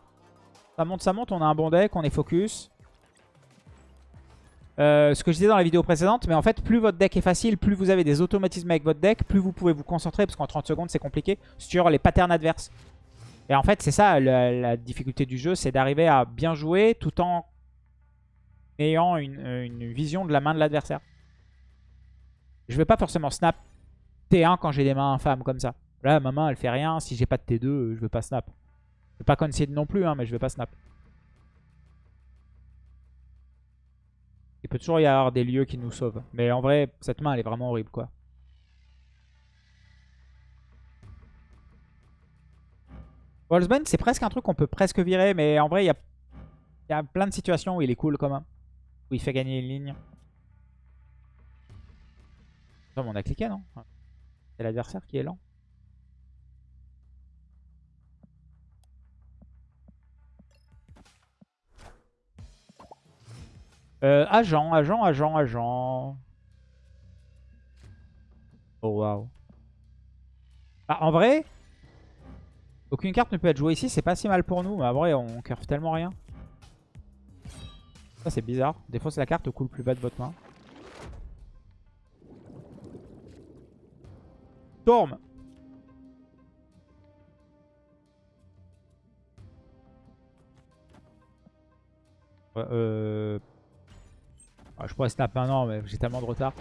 Ça monte, ça monte. On a un bon deck, on est focus. Euh, ce que je disais dans la vidéo précédente, mais en fait, plus votre deck est facile, plus vous avez des automatismes avec votre deck, plus vous pouvez vous concentrer, parce qu'en 30 secondes, c'est compliqué, sur les patterns adverses. Et en fait, c'est ça la, difficulté du jeu, c'est d'arriver à bien jouer tout en ayant une, vision de la main de l'adversaire. Je vais pas forcément snap T1 quand j'ai des mains infâmes comme ça. Là, ma main, elle fait rien. Si j'ai pas de T2, je vais pas snap. Je vais pas concede non plus, hein, mais je vais pas snap. Il peut toujours y avoir des lieux qui nous sauvent. Mais en vrai, cette main, elle est vraiment horrible, quoi. Wolfsbane, c'est presque un truc qu'on peut presque virer, mais en vrai, il y a, plein de situations où il est cool quand même. Où il fait gagner une ligne. on a cliqué, non? C'est l'adversaire qui est lent. Euh, agent, agent, agent, agent. Oh waouh. Bah, en vrai, aucune carte ne peut être jouée ici, c'est pas si mal pour nous. Mais en vrai, on curve tellement rien. Ça, c'est bizarre. Des fois, c'est la carte au coup plus bas de votre main. Storm euh... Ah, je pourrais snap an, mais j'ai tellement de retard.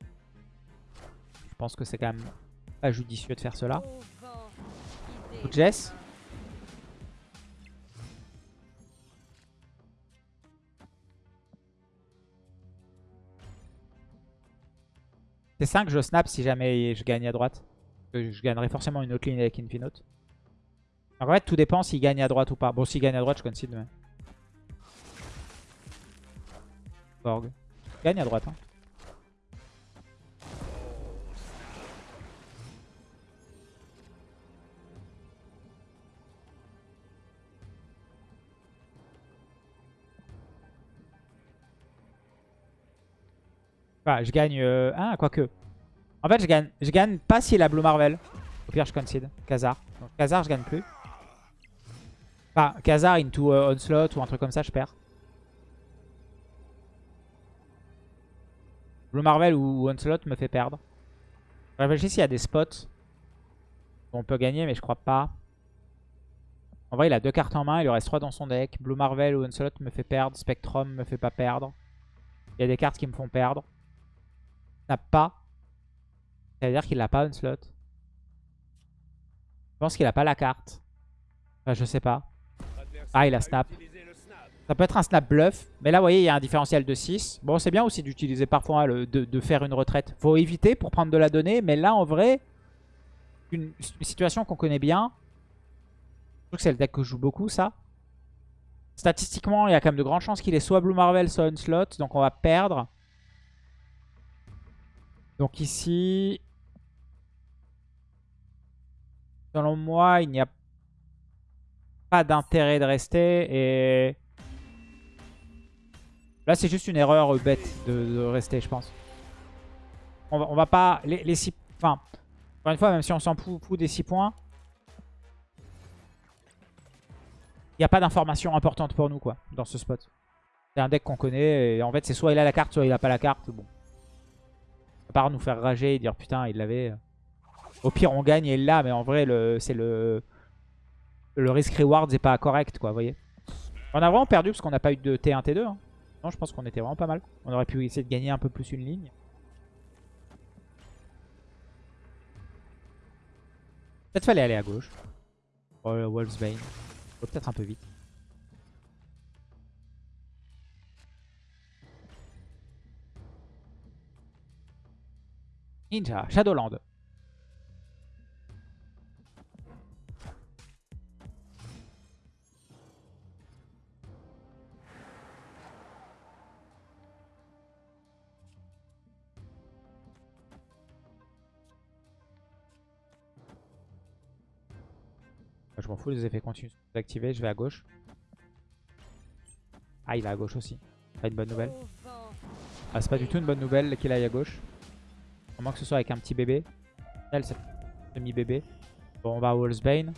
Je pense que c'est quand même pas judicieux de faire cela. Jess. C'est 5, je snap si jamais je gagne à droite. Je gagnerai forcément une autre ligne avec Infinote. En fait, tout dépend s'il gagne à droite ou pas. Bon, s'il gagne à droite, je concede. Mais... Borg. Gagne à droite. Hein. Enfin, je gagne... Euh... Ah, quoique. En fait, je gagne, je gagne pas s'il a Blue Marvel. Au pire, je concede. Khazar. Donc, Khazar, je gagne plus. Enfin, Khazar into euh, Onslaught ou un truc comme ça, je perds. Blue Marvel ou Onslaught me fait perdre. Je réfléchis s'il y a des spots où on peut gagner, mais je crois pas. En vrai, il a deux cartes en main, il lui reste trois dans son deck. Blue Marvel ou Onslaught me fait perdre. Spectrum me fait pas perdre. Il y a des cartes qui me font perdre. N'a pas. C'est-à-dire qu'il n'a pas Onslaught. Je pense qu'il a pas la carte. Enfin, je sais pas. Ah, il a snap. Ça peut être un snap bluff. Mais là, vous voyez, il y a un différentiel de 6. Bon, c'est bien aussi d'utiliser parfois le, de, faire une retraite. Faut éviter pour prendre de la donnée. Mais là, en vrai, une, une situation qu'on connaît bien. Je trouve que c'est le deck que je joue beaucoup, ça. Statistiquement, il y a quand même de grandes chances qu'il ait soit Blue Marvel, soit Onslaught. Donc on va perdre. Donc ici... Selon moi, il n'y a pas d'intérêt de rester. Et là, c'est juste une erreur bête de, rester, je pense. On va, pas... Les, six... Enfin, encore une fois, même si on s'en fout des 6 points, il n'y a pas d'information importante pour nous quoi dans ce spot. C'est un deck qu'on connaît et en fait c'est soit il a la carte soit il a pas la carte. Bon. Part nous faire rager et dire putain il l'avait. Au pire on gagne et il l'a mais en vrai c'est le le risk reward c'est pas correct quoi voyez. On a vraiment perdu parce qu'on n'a pas eu de T1 T2. Hein. Non je pense qu'on était vraiment pas mal. On aurait pu essayer de gagner un peu plus une ligne. Peut-être fallait aller à gauche. Oh, Wolfsbane peut-être un peu vite. Ninja, Shadowland. Je m'en fous, les effets continuent d'activer. Je vais à gauche. Ah, il va à gauche aussi. Pas une bonne nouvelle. Ah, c'est pas du tout une bonne nouvelle qu'il aille à gauche. À moins que ce soit avec un petit bébé. Elle, c'est demi-bébé. Bon, on va à Wallsbane.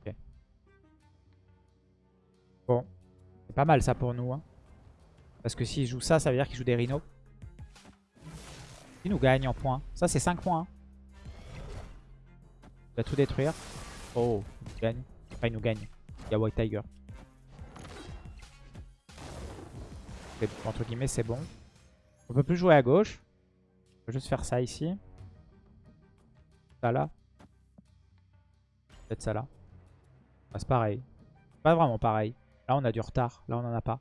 Ok. Bon. C'est pas mal ça pour nous. Hein. Parce que s'il joue ça, ça veut dire qu'il joue des rhinos. Il nous gagne en points. Ça, c'est 5 points. Hein. Il va tout détruire. Oh, il gagne. Il nous gagne. Il y a White Tiger. Entre guillemets, c'est bon. On peut plus jouer à gauche. On peut juste faire ça ici. Ça là. Peut-être ça là. Ah, c'est pareil. Pas vraiment pareil. Là, on a du retard. Là, on en a pas.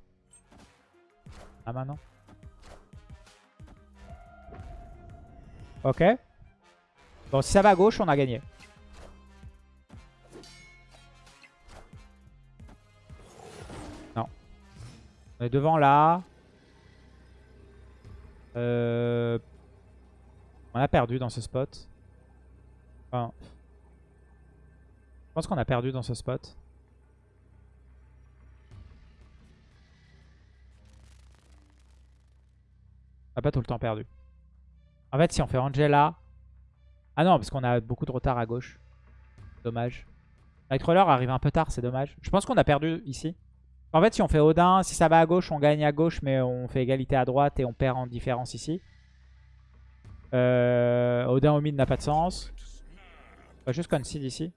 Ah, maintenant Ok. Bon, si ça va à gauche, on a gagné. On est devant là. Euh... On a perdu dans ce spot. Enfin... Je pense qu'on a perdu dans ce spot. On n'a pas tout le temps perdu. En fait, si on fait Angela... Ah non, parce qu'on a beaucoup de retard à gauche. Dommage. Nightcrawler arrive un peu tard, c'est dommage. Je pense qu'on a perdu ici. En fait, si on fait Odin, si ça va à gauche, on gagne à gauche, mais on fait égalité à droite et on perd en différence ici. Euh, Odin au mid n'a pas de sens. On va juste concede ici.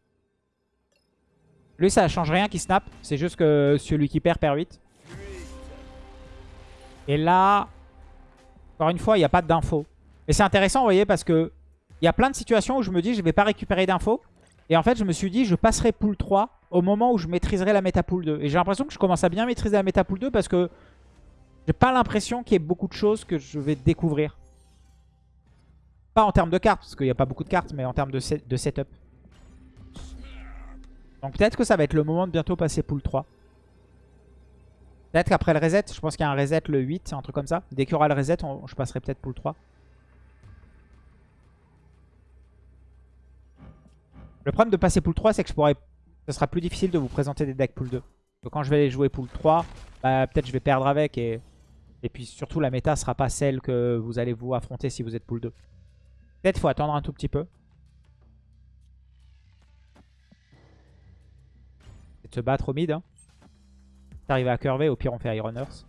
Lui, ça change rien qui snap. C'est juste que celui qui perd, perd 8. Et là, encore une fois, il n'y a pas d'infos. Et c'est intéressant, vous voyez, parce que il y a plein de situations où je me dis je vais pas récupérer d'infos. Et en fait, je me suis dit je passerai pool 3 au moment où je maîtriserai la méta pool 2. Et j'ai l'impression que je commence à bien maîtriser la méta pool 2 parce que j'ai pas l'impression qu'il y ait beaucoup de choses que je vais découvrir. Pas en termes de cartes, parce qu'il n'y a pas beaucoup de cartes, mais en termes de, de setup. Donc peut-être que ça va être le moment de bientôt passer pool 3. Peut-être qu'après le reset, je pense qu'il y a un reset le 8, un truc comme ça. Dès qu'il y aura le reset, je passerai peut-être pool 3. Le problème de passer pool 3, c'est que je pourrais... ce sera plus difficile de vous présenter des decks pool 2. Donc quand je vais jouer pool 3, bah, peut-être je vais perdre avec. Et... et puis surtout, la méta sera pas celle que vous allez vous affronter si vous êtes pool 2. Peut-être faut attendre un tout petit peu. de se battre au mid. Hein. T'arrives à curver, au pire on fait Iron Earth.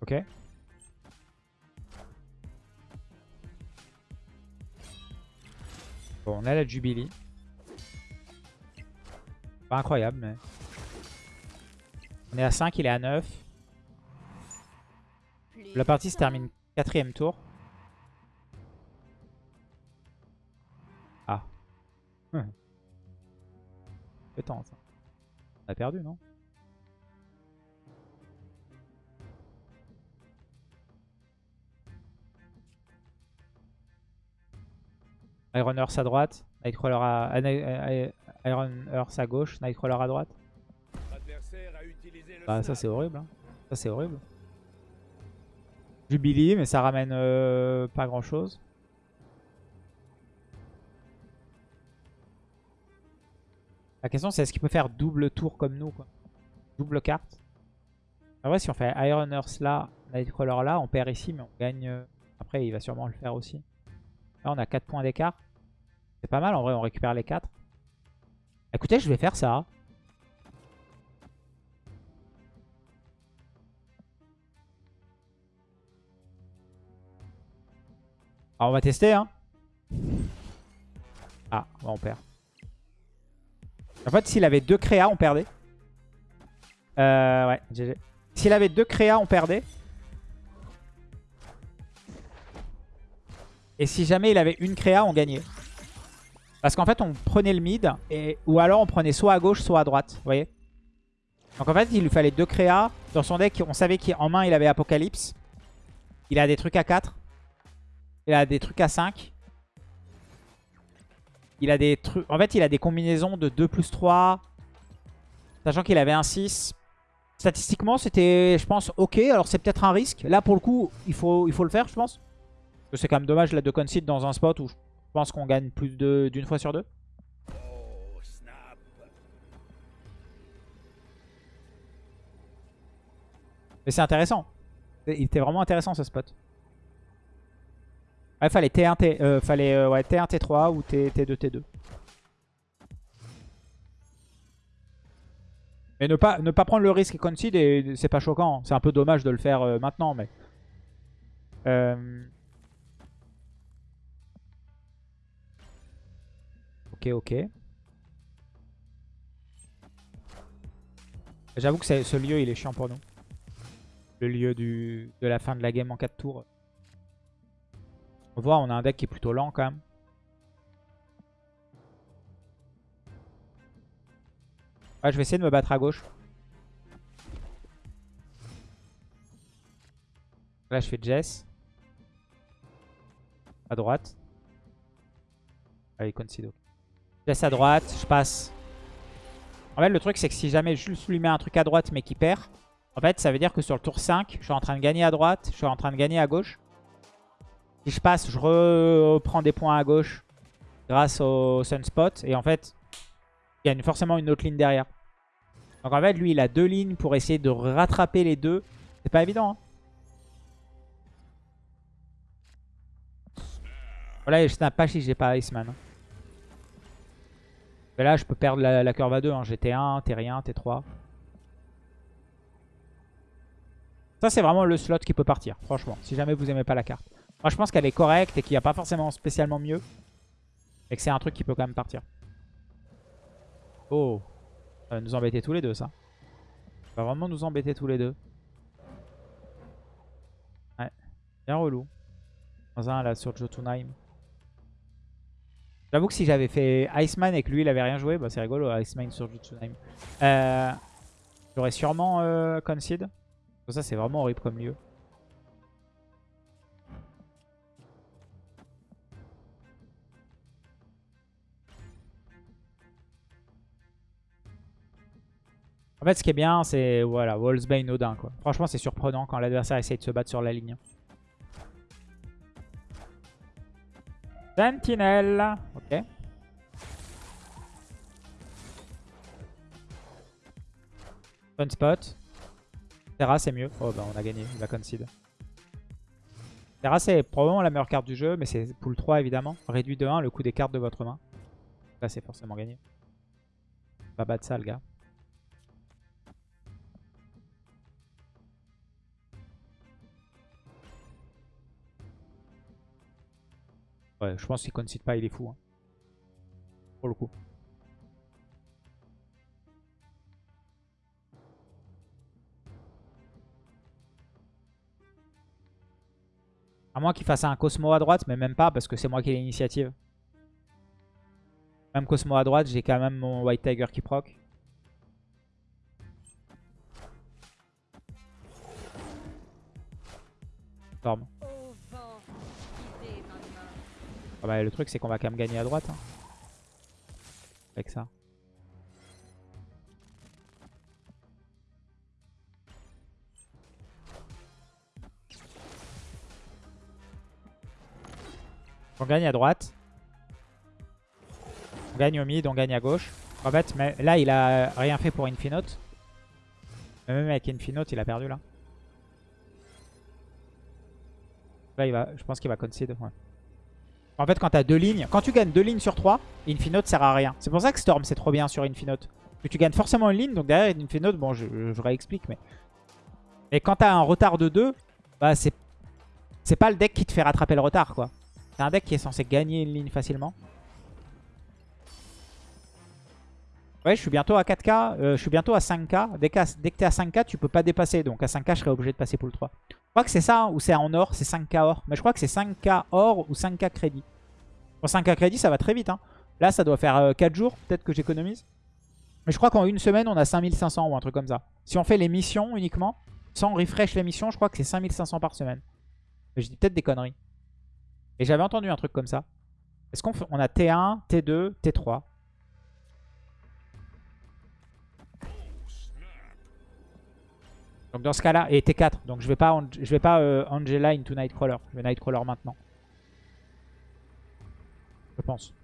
Ok. Bon, on a la Jubilee. Pas incroyable, mais... On est à 5, il est à 9. La partie se termine quatrième tour. Ah. Hum. ça. On a perdu, non? Iron Earth à droite, Nightcrawler à, Iron Earth à gauche, Nightcrawler à droite. Bah ça c'est horrible. Hein. Ça c'est horrible. Jubilee, mais ça ramène euh, pas grand chose. La question c'est est-ce qu'il peut faire double tour comme nous quoi? Double carte? En vrai si on fait Iron Earth là, Nightcrawler là, on perd ici mais on gagne. Euh, après il va sûrement le faire aussi. Là on a 4 points d'écart. C'est pas mal en vrai, on récupère les 4. Écoutez, je vais faire ça. Alors on va tester hein. Ah, on perd. En fait, s'il avait deux créas, on perdait. Euh, ouais, GG. S'il avait deux créas, on perdait. Et si jamais il avait une créa, on gagnait. Parce qu'en fait, on prenait le mid, et, ou alors on prenait soit à gauche, soit à droite. Vous voyez Donc en fait, il lui fallait deux créas. Dans son deck, on savait qu'en main, il avait Apocalypse. Il a des trucs à 4. Il a des trucs à 5. Il a des trucs... En fait, il a des combinaisons de 2 plus 3. Sachant qu'il avait un 6. Statistiquement, c'était, je pense, ok. Alors, c'est peut-être un risque. Là, pour le coup, il faut, il faut le faire, je pense. C'est quand même dommage là, de concede dans un spot où je pense qu'on gagne plus d'une fois sur deux. Mais c'est intéressant. Il était vraiment intéressant ce spot. Il fallait T1, T, euh, fallait, euh, ouais, T1, T3 ou T, T2, T2. Mais ne pas, ne pas prendre le risque et concede, c'est pas choquant. C'est un peu dommage de le faire euh, maintenant, mais... Ok, ok. J'avoue que ce lieu, il est chiant pour nous. Le lieu de la fin de la game en 4 tours. On voit, on a un deck qui est plutôt lent quand même. Je vais essayer de me battre à gauche. Là, je fais Jess. À droite. Allez, Concido. Laisse à droite, je passe. En fait, le truc, c'est que si jamais je lui mets un truc à droite mais qu'il perd, en fait, ça veut dire que sur le tour 5, je suis en train de gagner à droite, je suis en train de gagner à gauche. Si je passe, je reprends des points à gauche grâce au Sunspot. Et en fait, il y a forcément une autre ligne derrière. Donc en fait, lui, il a deux lignes pour essayer de rattraper les deux. C'est pas évident. Hein. Voilà, je snap pas si j'ai pas Iceman. Hein. Mais là, je peux perdre la, curve à 2. Hein. J'ai T1, T1, T3. Ça, c'est vraiment le slot qui peut partir, franchement. Si jamais vous aimez pas la carte. Moi, je pense qu'elle est correcte et qu'il n'y a pas forcément spécialement mieux. Et que c'est un truc qui peut quand même partir. Oh. Ça va nous embêter tous les deux, ça. Ça va vraiment nous embêter tous les deux. Ouais. Bien relou. Dans un, là, sur Jotunheim. J'avoue que si j'avais fait Iceman et que lui il avait rien joué, bah c'est rigolo Iceman sur Jutsunheim. Euh, J'aurais sûrement euh, Concede. Ça c'est vraiment horrible comme lieu. En fait ce qui est bien c'est voilà, Wallsbane Odin. Franchement c'est surprenant quand l'adversaire essaye de se battre sur la ligne. Sentinelle. Ok. Fun spot. Terra, c'est mieux. Oh, bah on a gagné. Il va concede. Terra, c'est probablement la meilleure carte du jeu, mais c'est pool 3 évidemment. Réduit de 1 le coût des cartes de votre main. Là, c'est forcément gagné. Pas battre ça, le gars. Ouais, je pense qu'il concede pas, il est fou. Hein. Pour le coup. À moins qu'il fasse un Cosmo à droite, mais même pas, parce que c'est moi qui ai l'initiative. Même Cosmo à droite, j'ai quand même mon White Tiger qui proc. Storm. Ah bah, le truc c'est qu'on va quand même gagner à droite. Hein. Avec ça. On gagne à droite. On gagne au mid, on gagne à gauche. En fait, mais là, il a rien fait pour Infinote. Même avec Infinote, il a perdu là. Là, il va, je pense qu'il va concede. En fait, quand tu as deux lignes, quand tu gagnes deux lignes sur trois, Infinote sert à rien. C'est pour ça que Storm, c'est trop bien sur Infinote. Que tu gagnes forcément une ligne, donc derrière Infinote, bon, je, réexplique, mais... Et quand tu as un retard de deux, bah c'est c'est pas le deck qui te fait rattraper le retard, quoi. C'est un deck qui est censé gagner une ligne facilement. Ouais, je suis bientôt à 4k, euh, je suis bientôt à 5k. Dès, que t'es à 5k, tu peux pas dépasser. Donc à 5k, je serais obligé de passer pour le 3. Je crois que c'est ça, hein, ou c'est en or, c'est 5k or. Mais je crois que c'est 5k or ou 5k crédit. Pour 5k crédit, ça va très vite. Hein. Là, ça doit faire 4 euh, jours, peut-être que j'économise. Mais je crois qu'en une semaine, on a 5500 ou un truc comme ça. Si on fait les missions uniquement, sans refresh les missions, je crois que c'est 5500 par semaine. Mais je dis peut-être des conneries. Et j'avais entendu un truc comme ça. Est-ce qu'on on a T1, T2, T3 Donc dans ce cas-là, et T4, donc je vais pas, je vais pas euh, Angela into Nightcrawler, je vais Nightcrawler maintenant. Je pense.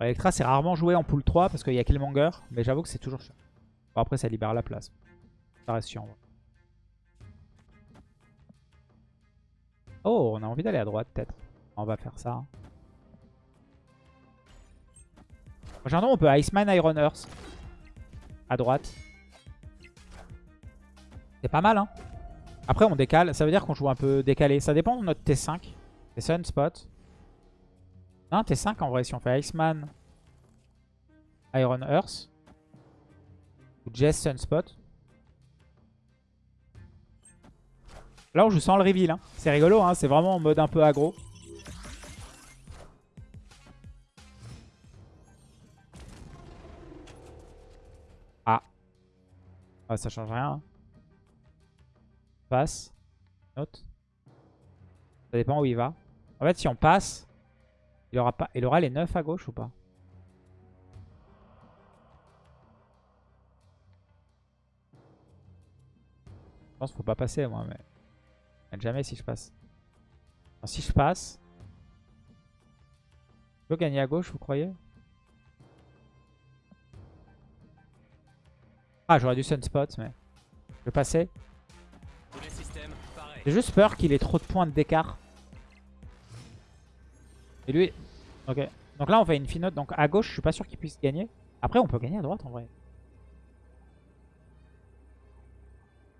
Electra, c'est rarement joué en pool 3 parce qu'il y a Killmonger, mais j'avoue que c'est toujours chiant. Après, ça libère la place. Ça reste chiant. Oh, on a envie d'aller à droite, peut-être. On va faire ça. Prochainement, on peut Iceman Iron Earth. À droite. C'est pas mal, hein. Après, on décale. Ça veut dire qu'on joue un peu décalé. Ça dépend de notre T5. C'est Sunspot. Non, T5 en vrai, si on fait Iceman, Iron Earth, ou Jess Sunspot. Là, on joue sans le reveal. Hein. C'est rigolo, hein. c'est vraiment en mode un peu aggro. Ah. ah ça change rien. Hein. Passe. Note. Ça dépend où il va. En fait, si on passe, il aura, pas, il aura les 9 à gauche ou pas? Je pense qu'il faut pas passer moi, mais jamais si je passe. si je passe, je peux gagner à gauche, vous croyez? Ah, j'aurais dû sunspot, mais je vais passer. J'ai juste peur qu'il ait trop de points d'écart. Et lui... Ok. Donc là, on fait une finote. Donc à gauche, je suis pas sûr qu'il puisse gagner. Après, on peut gagner à droite en vrai.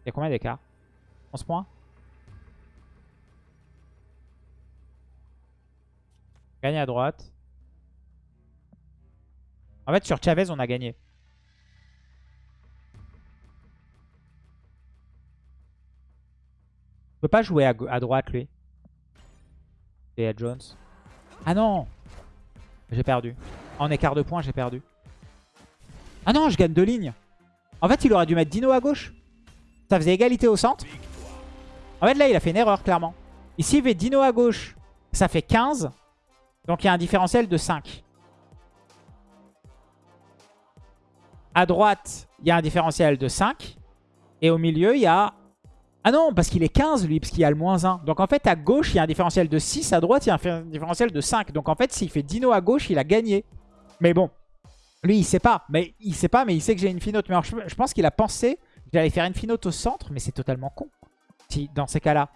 Il y a combien d'écart? 11 points? Gagner à droite. En fait, sur Chavez, on a gagné. On peut pas jouer à, à droite, lui. Et à Jones. Ah non J'ai perdu. En écart de points, j'ai perdu. Ah non, je gagne deux lignes. En fait, il aurait dû mettre Dino à gauche. Ça faisait égalité au centre. En fait, là, il a fait une erreur, clairement. Ici, il fait Dino à gauche. Ça fait 15. Donc, il y a un différentiel de 5. À droite, il y a un différentiel de 5. Et au milieu, il y a... Ah non, parce qu'il est 15 lui, parce qu'il a le moins 1. Donc en fait, à gauche, il y a un différentiel de 6, à droite, il y a un différentiel de 5. Donc en fait, s'il fait Dino à gauche, il a gagné. Mais bon, lui, il sait pas. Mais il sait pas, mais il sait que j'ai une finote. Mais je, pense qu'il a pensé j'allais faire une finote au centre, mais c'est totalement con. Si, dans ces cas-là.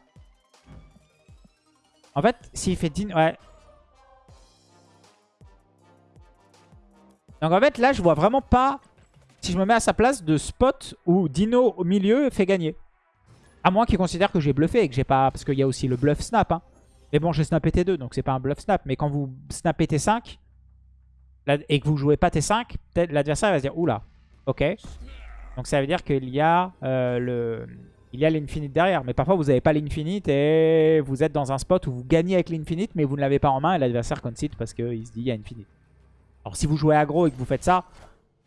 En fait, s'il fait Dino... Ouais. Donc en fait, là, je vois vraiment pas, si je me mets à sa place, de spot où Dino au milieu fait gagner. À moins qu'il considère que j'ai bluffé et que j'ai pas... Parce qu'il y a aussi le bluff snap. Hein. Mais bon, j'ai snappé T2, donc c'est pas un bluff snap. Mais quand vous snappez T5 et que vous jouez pas T5, peut-être l'adversaire va se dire, oula, ok. Donc ça veut dire qu'il y a euh, le... Il y a l'infinite derrière. Mais parfois, vous n'avez pas l'infinite et vous êtes dans un spot où vous gagnez avec l'infinite, mais vous ne l'avez pas en main et l'adversaire concede parce qu'il se dit, il y a infinite. Alors si vous jouez aggro et que vous faites ça,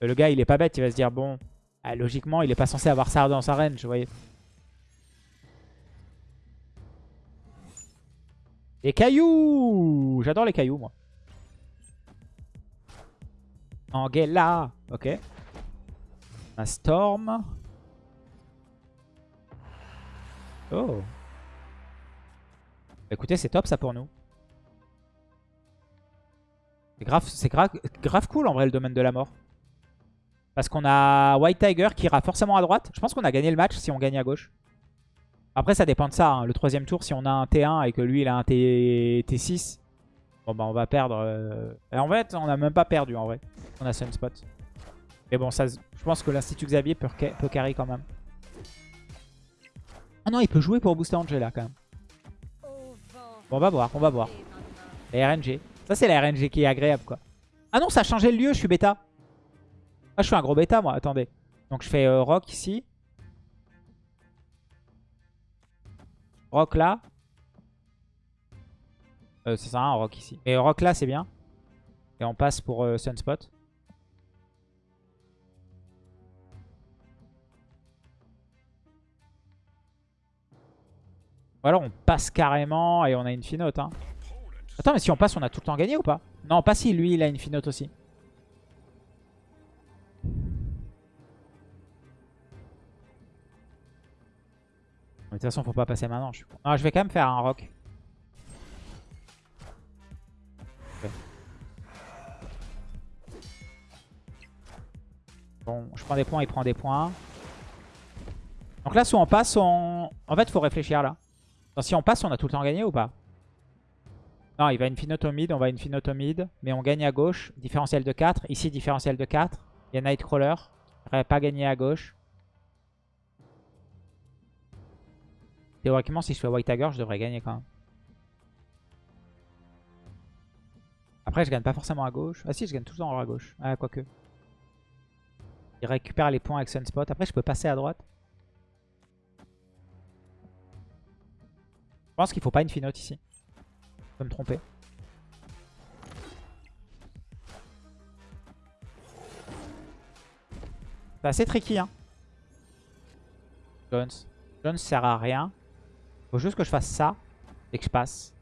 le gars, il est pas bête. Il va se dire, bon, ah, logiquement, il est pas censé avoir ça dans sa range, vous voyez. Les cailloux J'adore les cailloux, moi. Angela Ok. Un storm. Oh. Écoutez, c'est top ça pour nous. C'est grave, cool en vrai le domaine de la mort. Parce qu'on a White Tiger qui ira forcément à droite. Je pense qu'on a gagné le match si on gagne à gauche. Après, ça dépend de ça. Hein. Le troisième tour, si on a un T1 et que lui, il a un T... 6 bon, bah, on va perdre. Euh. En fait, on n'a même pas perdu, en vrai. On a Sunspot. Mais bon, ça, je pense que l'Institut Xavier peut, peut carry quand même. Ah non, il peut jouer pour booster Angela, quand même. Bon, on va voir, on va voir. La RNG. Ça, c'est la RNG qui est agréable, quoi. Ah non, ça a changé le lieu, je suis bêta. Ah, je suis un gros bêta, moi. Attendez. Donc, je fais euh, rock ici. Rock là. Euh, c'est ça, un rock ici. Et rock là, c'est bien. Et on passe pour euh, Sunspot. Ou alors on passe carrément et on a une finote. Hein. Attends, mais si on passe, on a tout le temps gagné ou pas? Non, pas si. Lui, il a une finote aussi. de toute façon, faut pas passer maintenant. Je, suis... je vais quand même faire un rock. Bon, je prends des points, il prend des points. Donc là, soit on passe, on... En fait, faut réfléchir là. Si on passe, on a tout le temps gagné ou pas? Non, il va mid, on va mid. Mais on gagne à gauche. Différentiel de 4. Ici, différentiel de 4. Il y a Nightcrawler. Il pas gagné à gauche. Théoriquement, si je fais White Tiger, je devrais gagner quand même. Après, je gagne pas forcément à gauche. Ah si, je gagne temps à gauche. Ah, quoique. Il récupère les points avec Sunspot. Après, je peux passer à droite. Je pense qu'il faut pas une finote ici. Je peux me tromper. C'est assez tricky, hein. Jones. Jones sert à rien. Faut juste que je fasse ça et que je passe.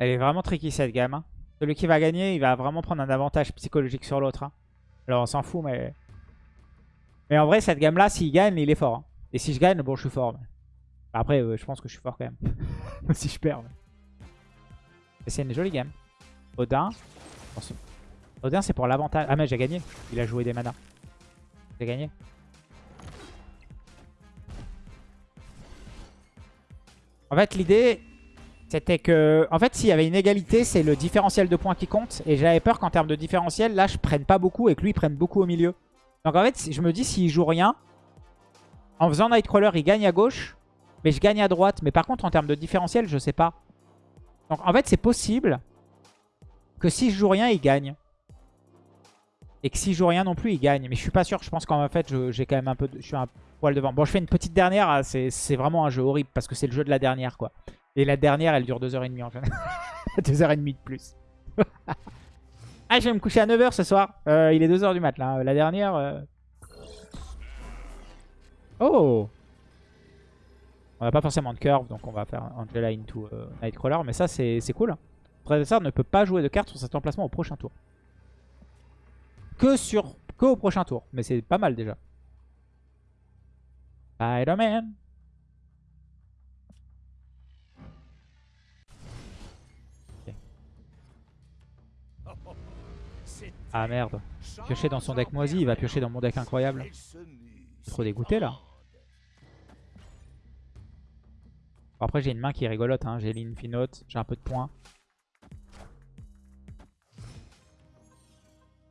Elle est vraiment tricky cette gamme. Hein. Celui qui va gagner, il va vraiment prendre un avantage psychologique sur l'autre. Hein. Alors on s'en fout, mais... Mais en vrai, cette gamme-là, s'il gagne, il est fort. Hein. Et si je gagne, bon, je suis fort. Après, euh, je pense que je suis fort quand même. si je perds. C'est une jolie game. Odin. Odin, c'est pour l'avantage. Ah, mais j'ai gagné. Il a joué des manas. J'ai gagné. En fait, l'idée, c'était que, en fait, s'il y avait une égalité, c'est le différentiel de points qui compte. Et j'avais peur qu'en termes de différentiel, là, je prenne pas beaucoup et que lui, il prenne beaucoup au milieu. Donc en fait, je me dis, s'il joue rien, en faisant Nightcrawler, il gagne à gauche. Mais je gagne à droite. Mais par contre, en termes de différentiel, je sais pas. Donc en fait, c'est possible que si je joue rien, il gagne. Et que si je joue rien non plus, il gagne. Mais je suis pas sûr. Je pense qu'en fait, j'ai quand même un peu... je suis un poil devant. Bon, je fais une petite dernière. Ah, c'est vraiment un jeu horrible parce que c'est le jeu de la dernière, quoi. Et la dernière, elle dure 2h30 en général. 2h30 de plus. Ah, je vais me coucher à 9h ce soir. Euh, il est 2h du mat là. La dernière... euh. Oh On n'a pas forcément de curve, donc on va faire Angela into euh, Nightcrawler. Mais ça, c'est cool. Votre adversaire ne peut pas jouer de carte sur cet emplacement au prochain tour. Que, sur, que au prochain tour. Mais c'est pas mal déjà. Spider-Man. Ah merde. Piocher dans son deck moisi, il va piocher dans mon deck incroyable. Trop dégoûté là. Après j'ai une main qui rigolote, hein. j'ai l'Infinote, j'ai un peu de points.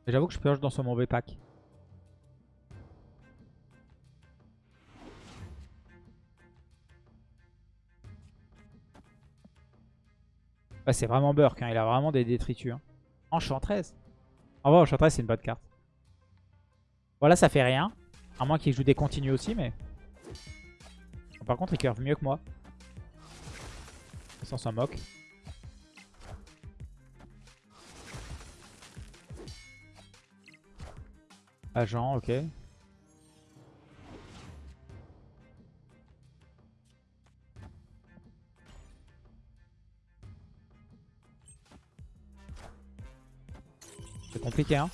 J'avoue que je pioche dans ce mauvais pack. C'est vraiment Burk, hein. il a vraiment des détritus. Hein. En vrai, Enchantress, c'est une bonne carte. Voilà, ça fait rien. À moins qu'il joue des continues aussi, mais... Par contre, il curve mieux que moi. Ça s'en moque. Agent, ok. Compliqué, hein.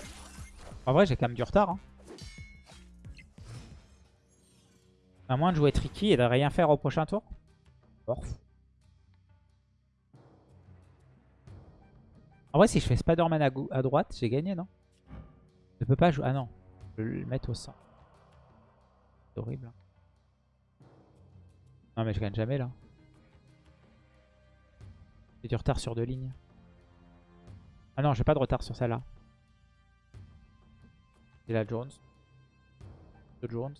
En vrai, j'ai quand même du retard. Hein. À moins de jouer tricky et de rien faire au prochain tour. Orf. En vrai, si je fais Spider-Man à, à, droite, j'ai gagné, non? Je peux pas jouer... Ah non, je vais le mettre au centre. C'est horrible. Non mais je gagne jamais, là. J'ai du retard sur deux lignes. Ah non, j'ai pas de retard sur celle-là. C'est la Jones. Jones.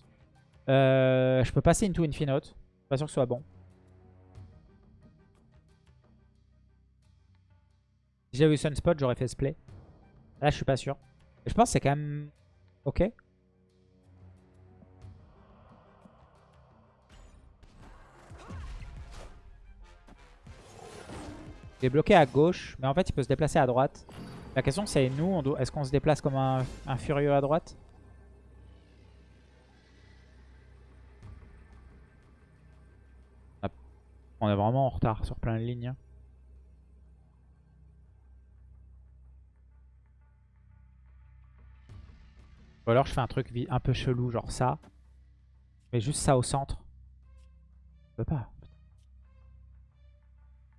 Euh, je peux passer into Infinote. Pas sûr que ce soit bon. Si j'avais eu Sunspot, j'aurais fait ce play. Là, je suis pas sûr. Je pense que c'est quand même ok. Il est bloqué à gauche, mais en fait, il peut se déplacer à droite. La question, c'est nous, est-ce qu'on se déplace comme un, un furieux à droite? On est vraiment en retard sur plein de lignes. Ou alors je fais un truc un peu chelou, genre ça. Mais juste ça au centre. Je peux pas.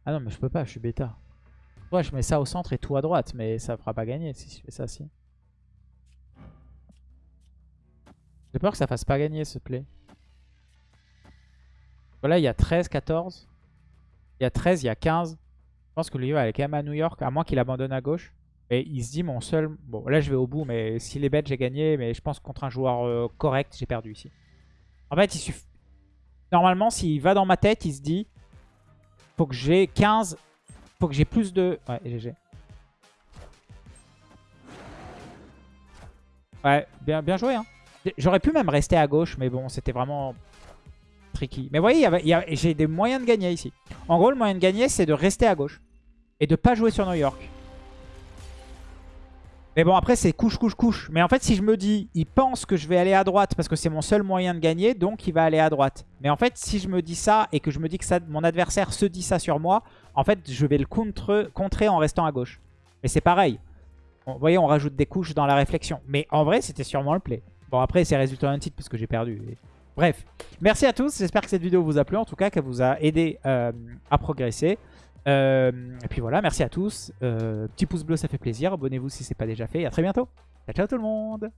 Ah non, mais je peux pas, je suis bêta. Ouais, je mets ça au centre et tout à droite, mais ça fera pas gagner si je fais ça, si. J'ai peur que ça fasse pas gagner ce play. Voilà, il y a 13, 14. Il y a 13, il y a 15. Je pense que lui va aller quand même à New York, à moins qu'il abandonne à gauche. Et il se dit mon seul... Bon, là je vais au bout, mais s'il est bête, j'ai gagné. Mais je pense que contre un joueur euh, correct, j'ai perdu ici. En fait, il suffit... Normalement, s'il va dans ma tête, il se dit... Faut que j'ai 15... Faut que j'ai plus de... Ouais, GG. Ouais, bien, bien joué. Hein. J'aurais pu même rester à gauche, mais bon, c'était vraiment tricky. Mais vous voyez, j'ai des moyens de gagner ici. En gros, le moyen de gagner, c'est de rester à gauche. Et de pas jouer sur New York. Mais bon, après, c'est couche, couche, couche. Mais en fait, si je me dis, il pense que je vais aller à droite parce que c'est mon seul moyen de gagner, donc il va aller à droite. Mais en fait, si je me dis ça et que je me dis que mon adversaire se dit ça sur moi, en fait, je vais le contre, contrer en restant à gauche. Mais c'est pareil. vous voyez, on rajoute des couches dans la réflexion. Mais en vrai, c'était sûrement le play. Bon, après, c'est résultat d'un titre parce que j'ai perdu. Bref, merci à tous. J'espère que cette vidéo vous a plu, en tout cas, qu'elle vous a aidé euh, à progresser. Euh, et puis voilà, merci à tous. Euh, petit pouce bleu, ça fait plaisir. Abonnez-vous si ce n'est pas déjà fait. Et à très bientôt. Ciao, ciao tout le monde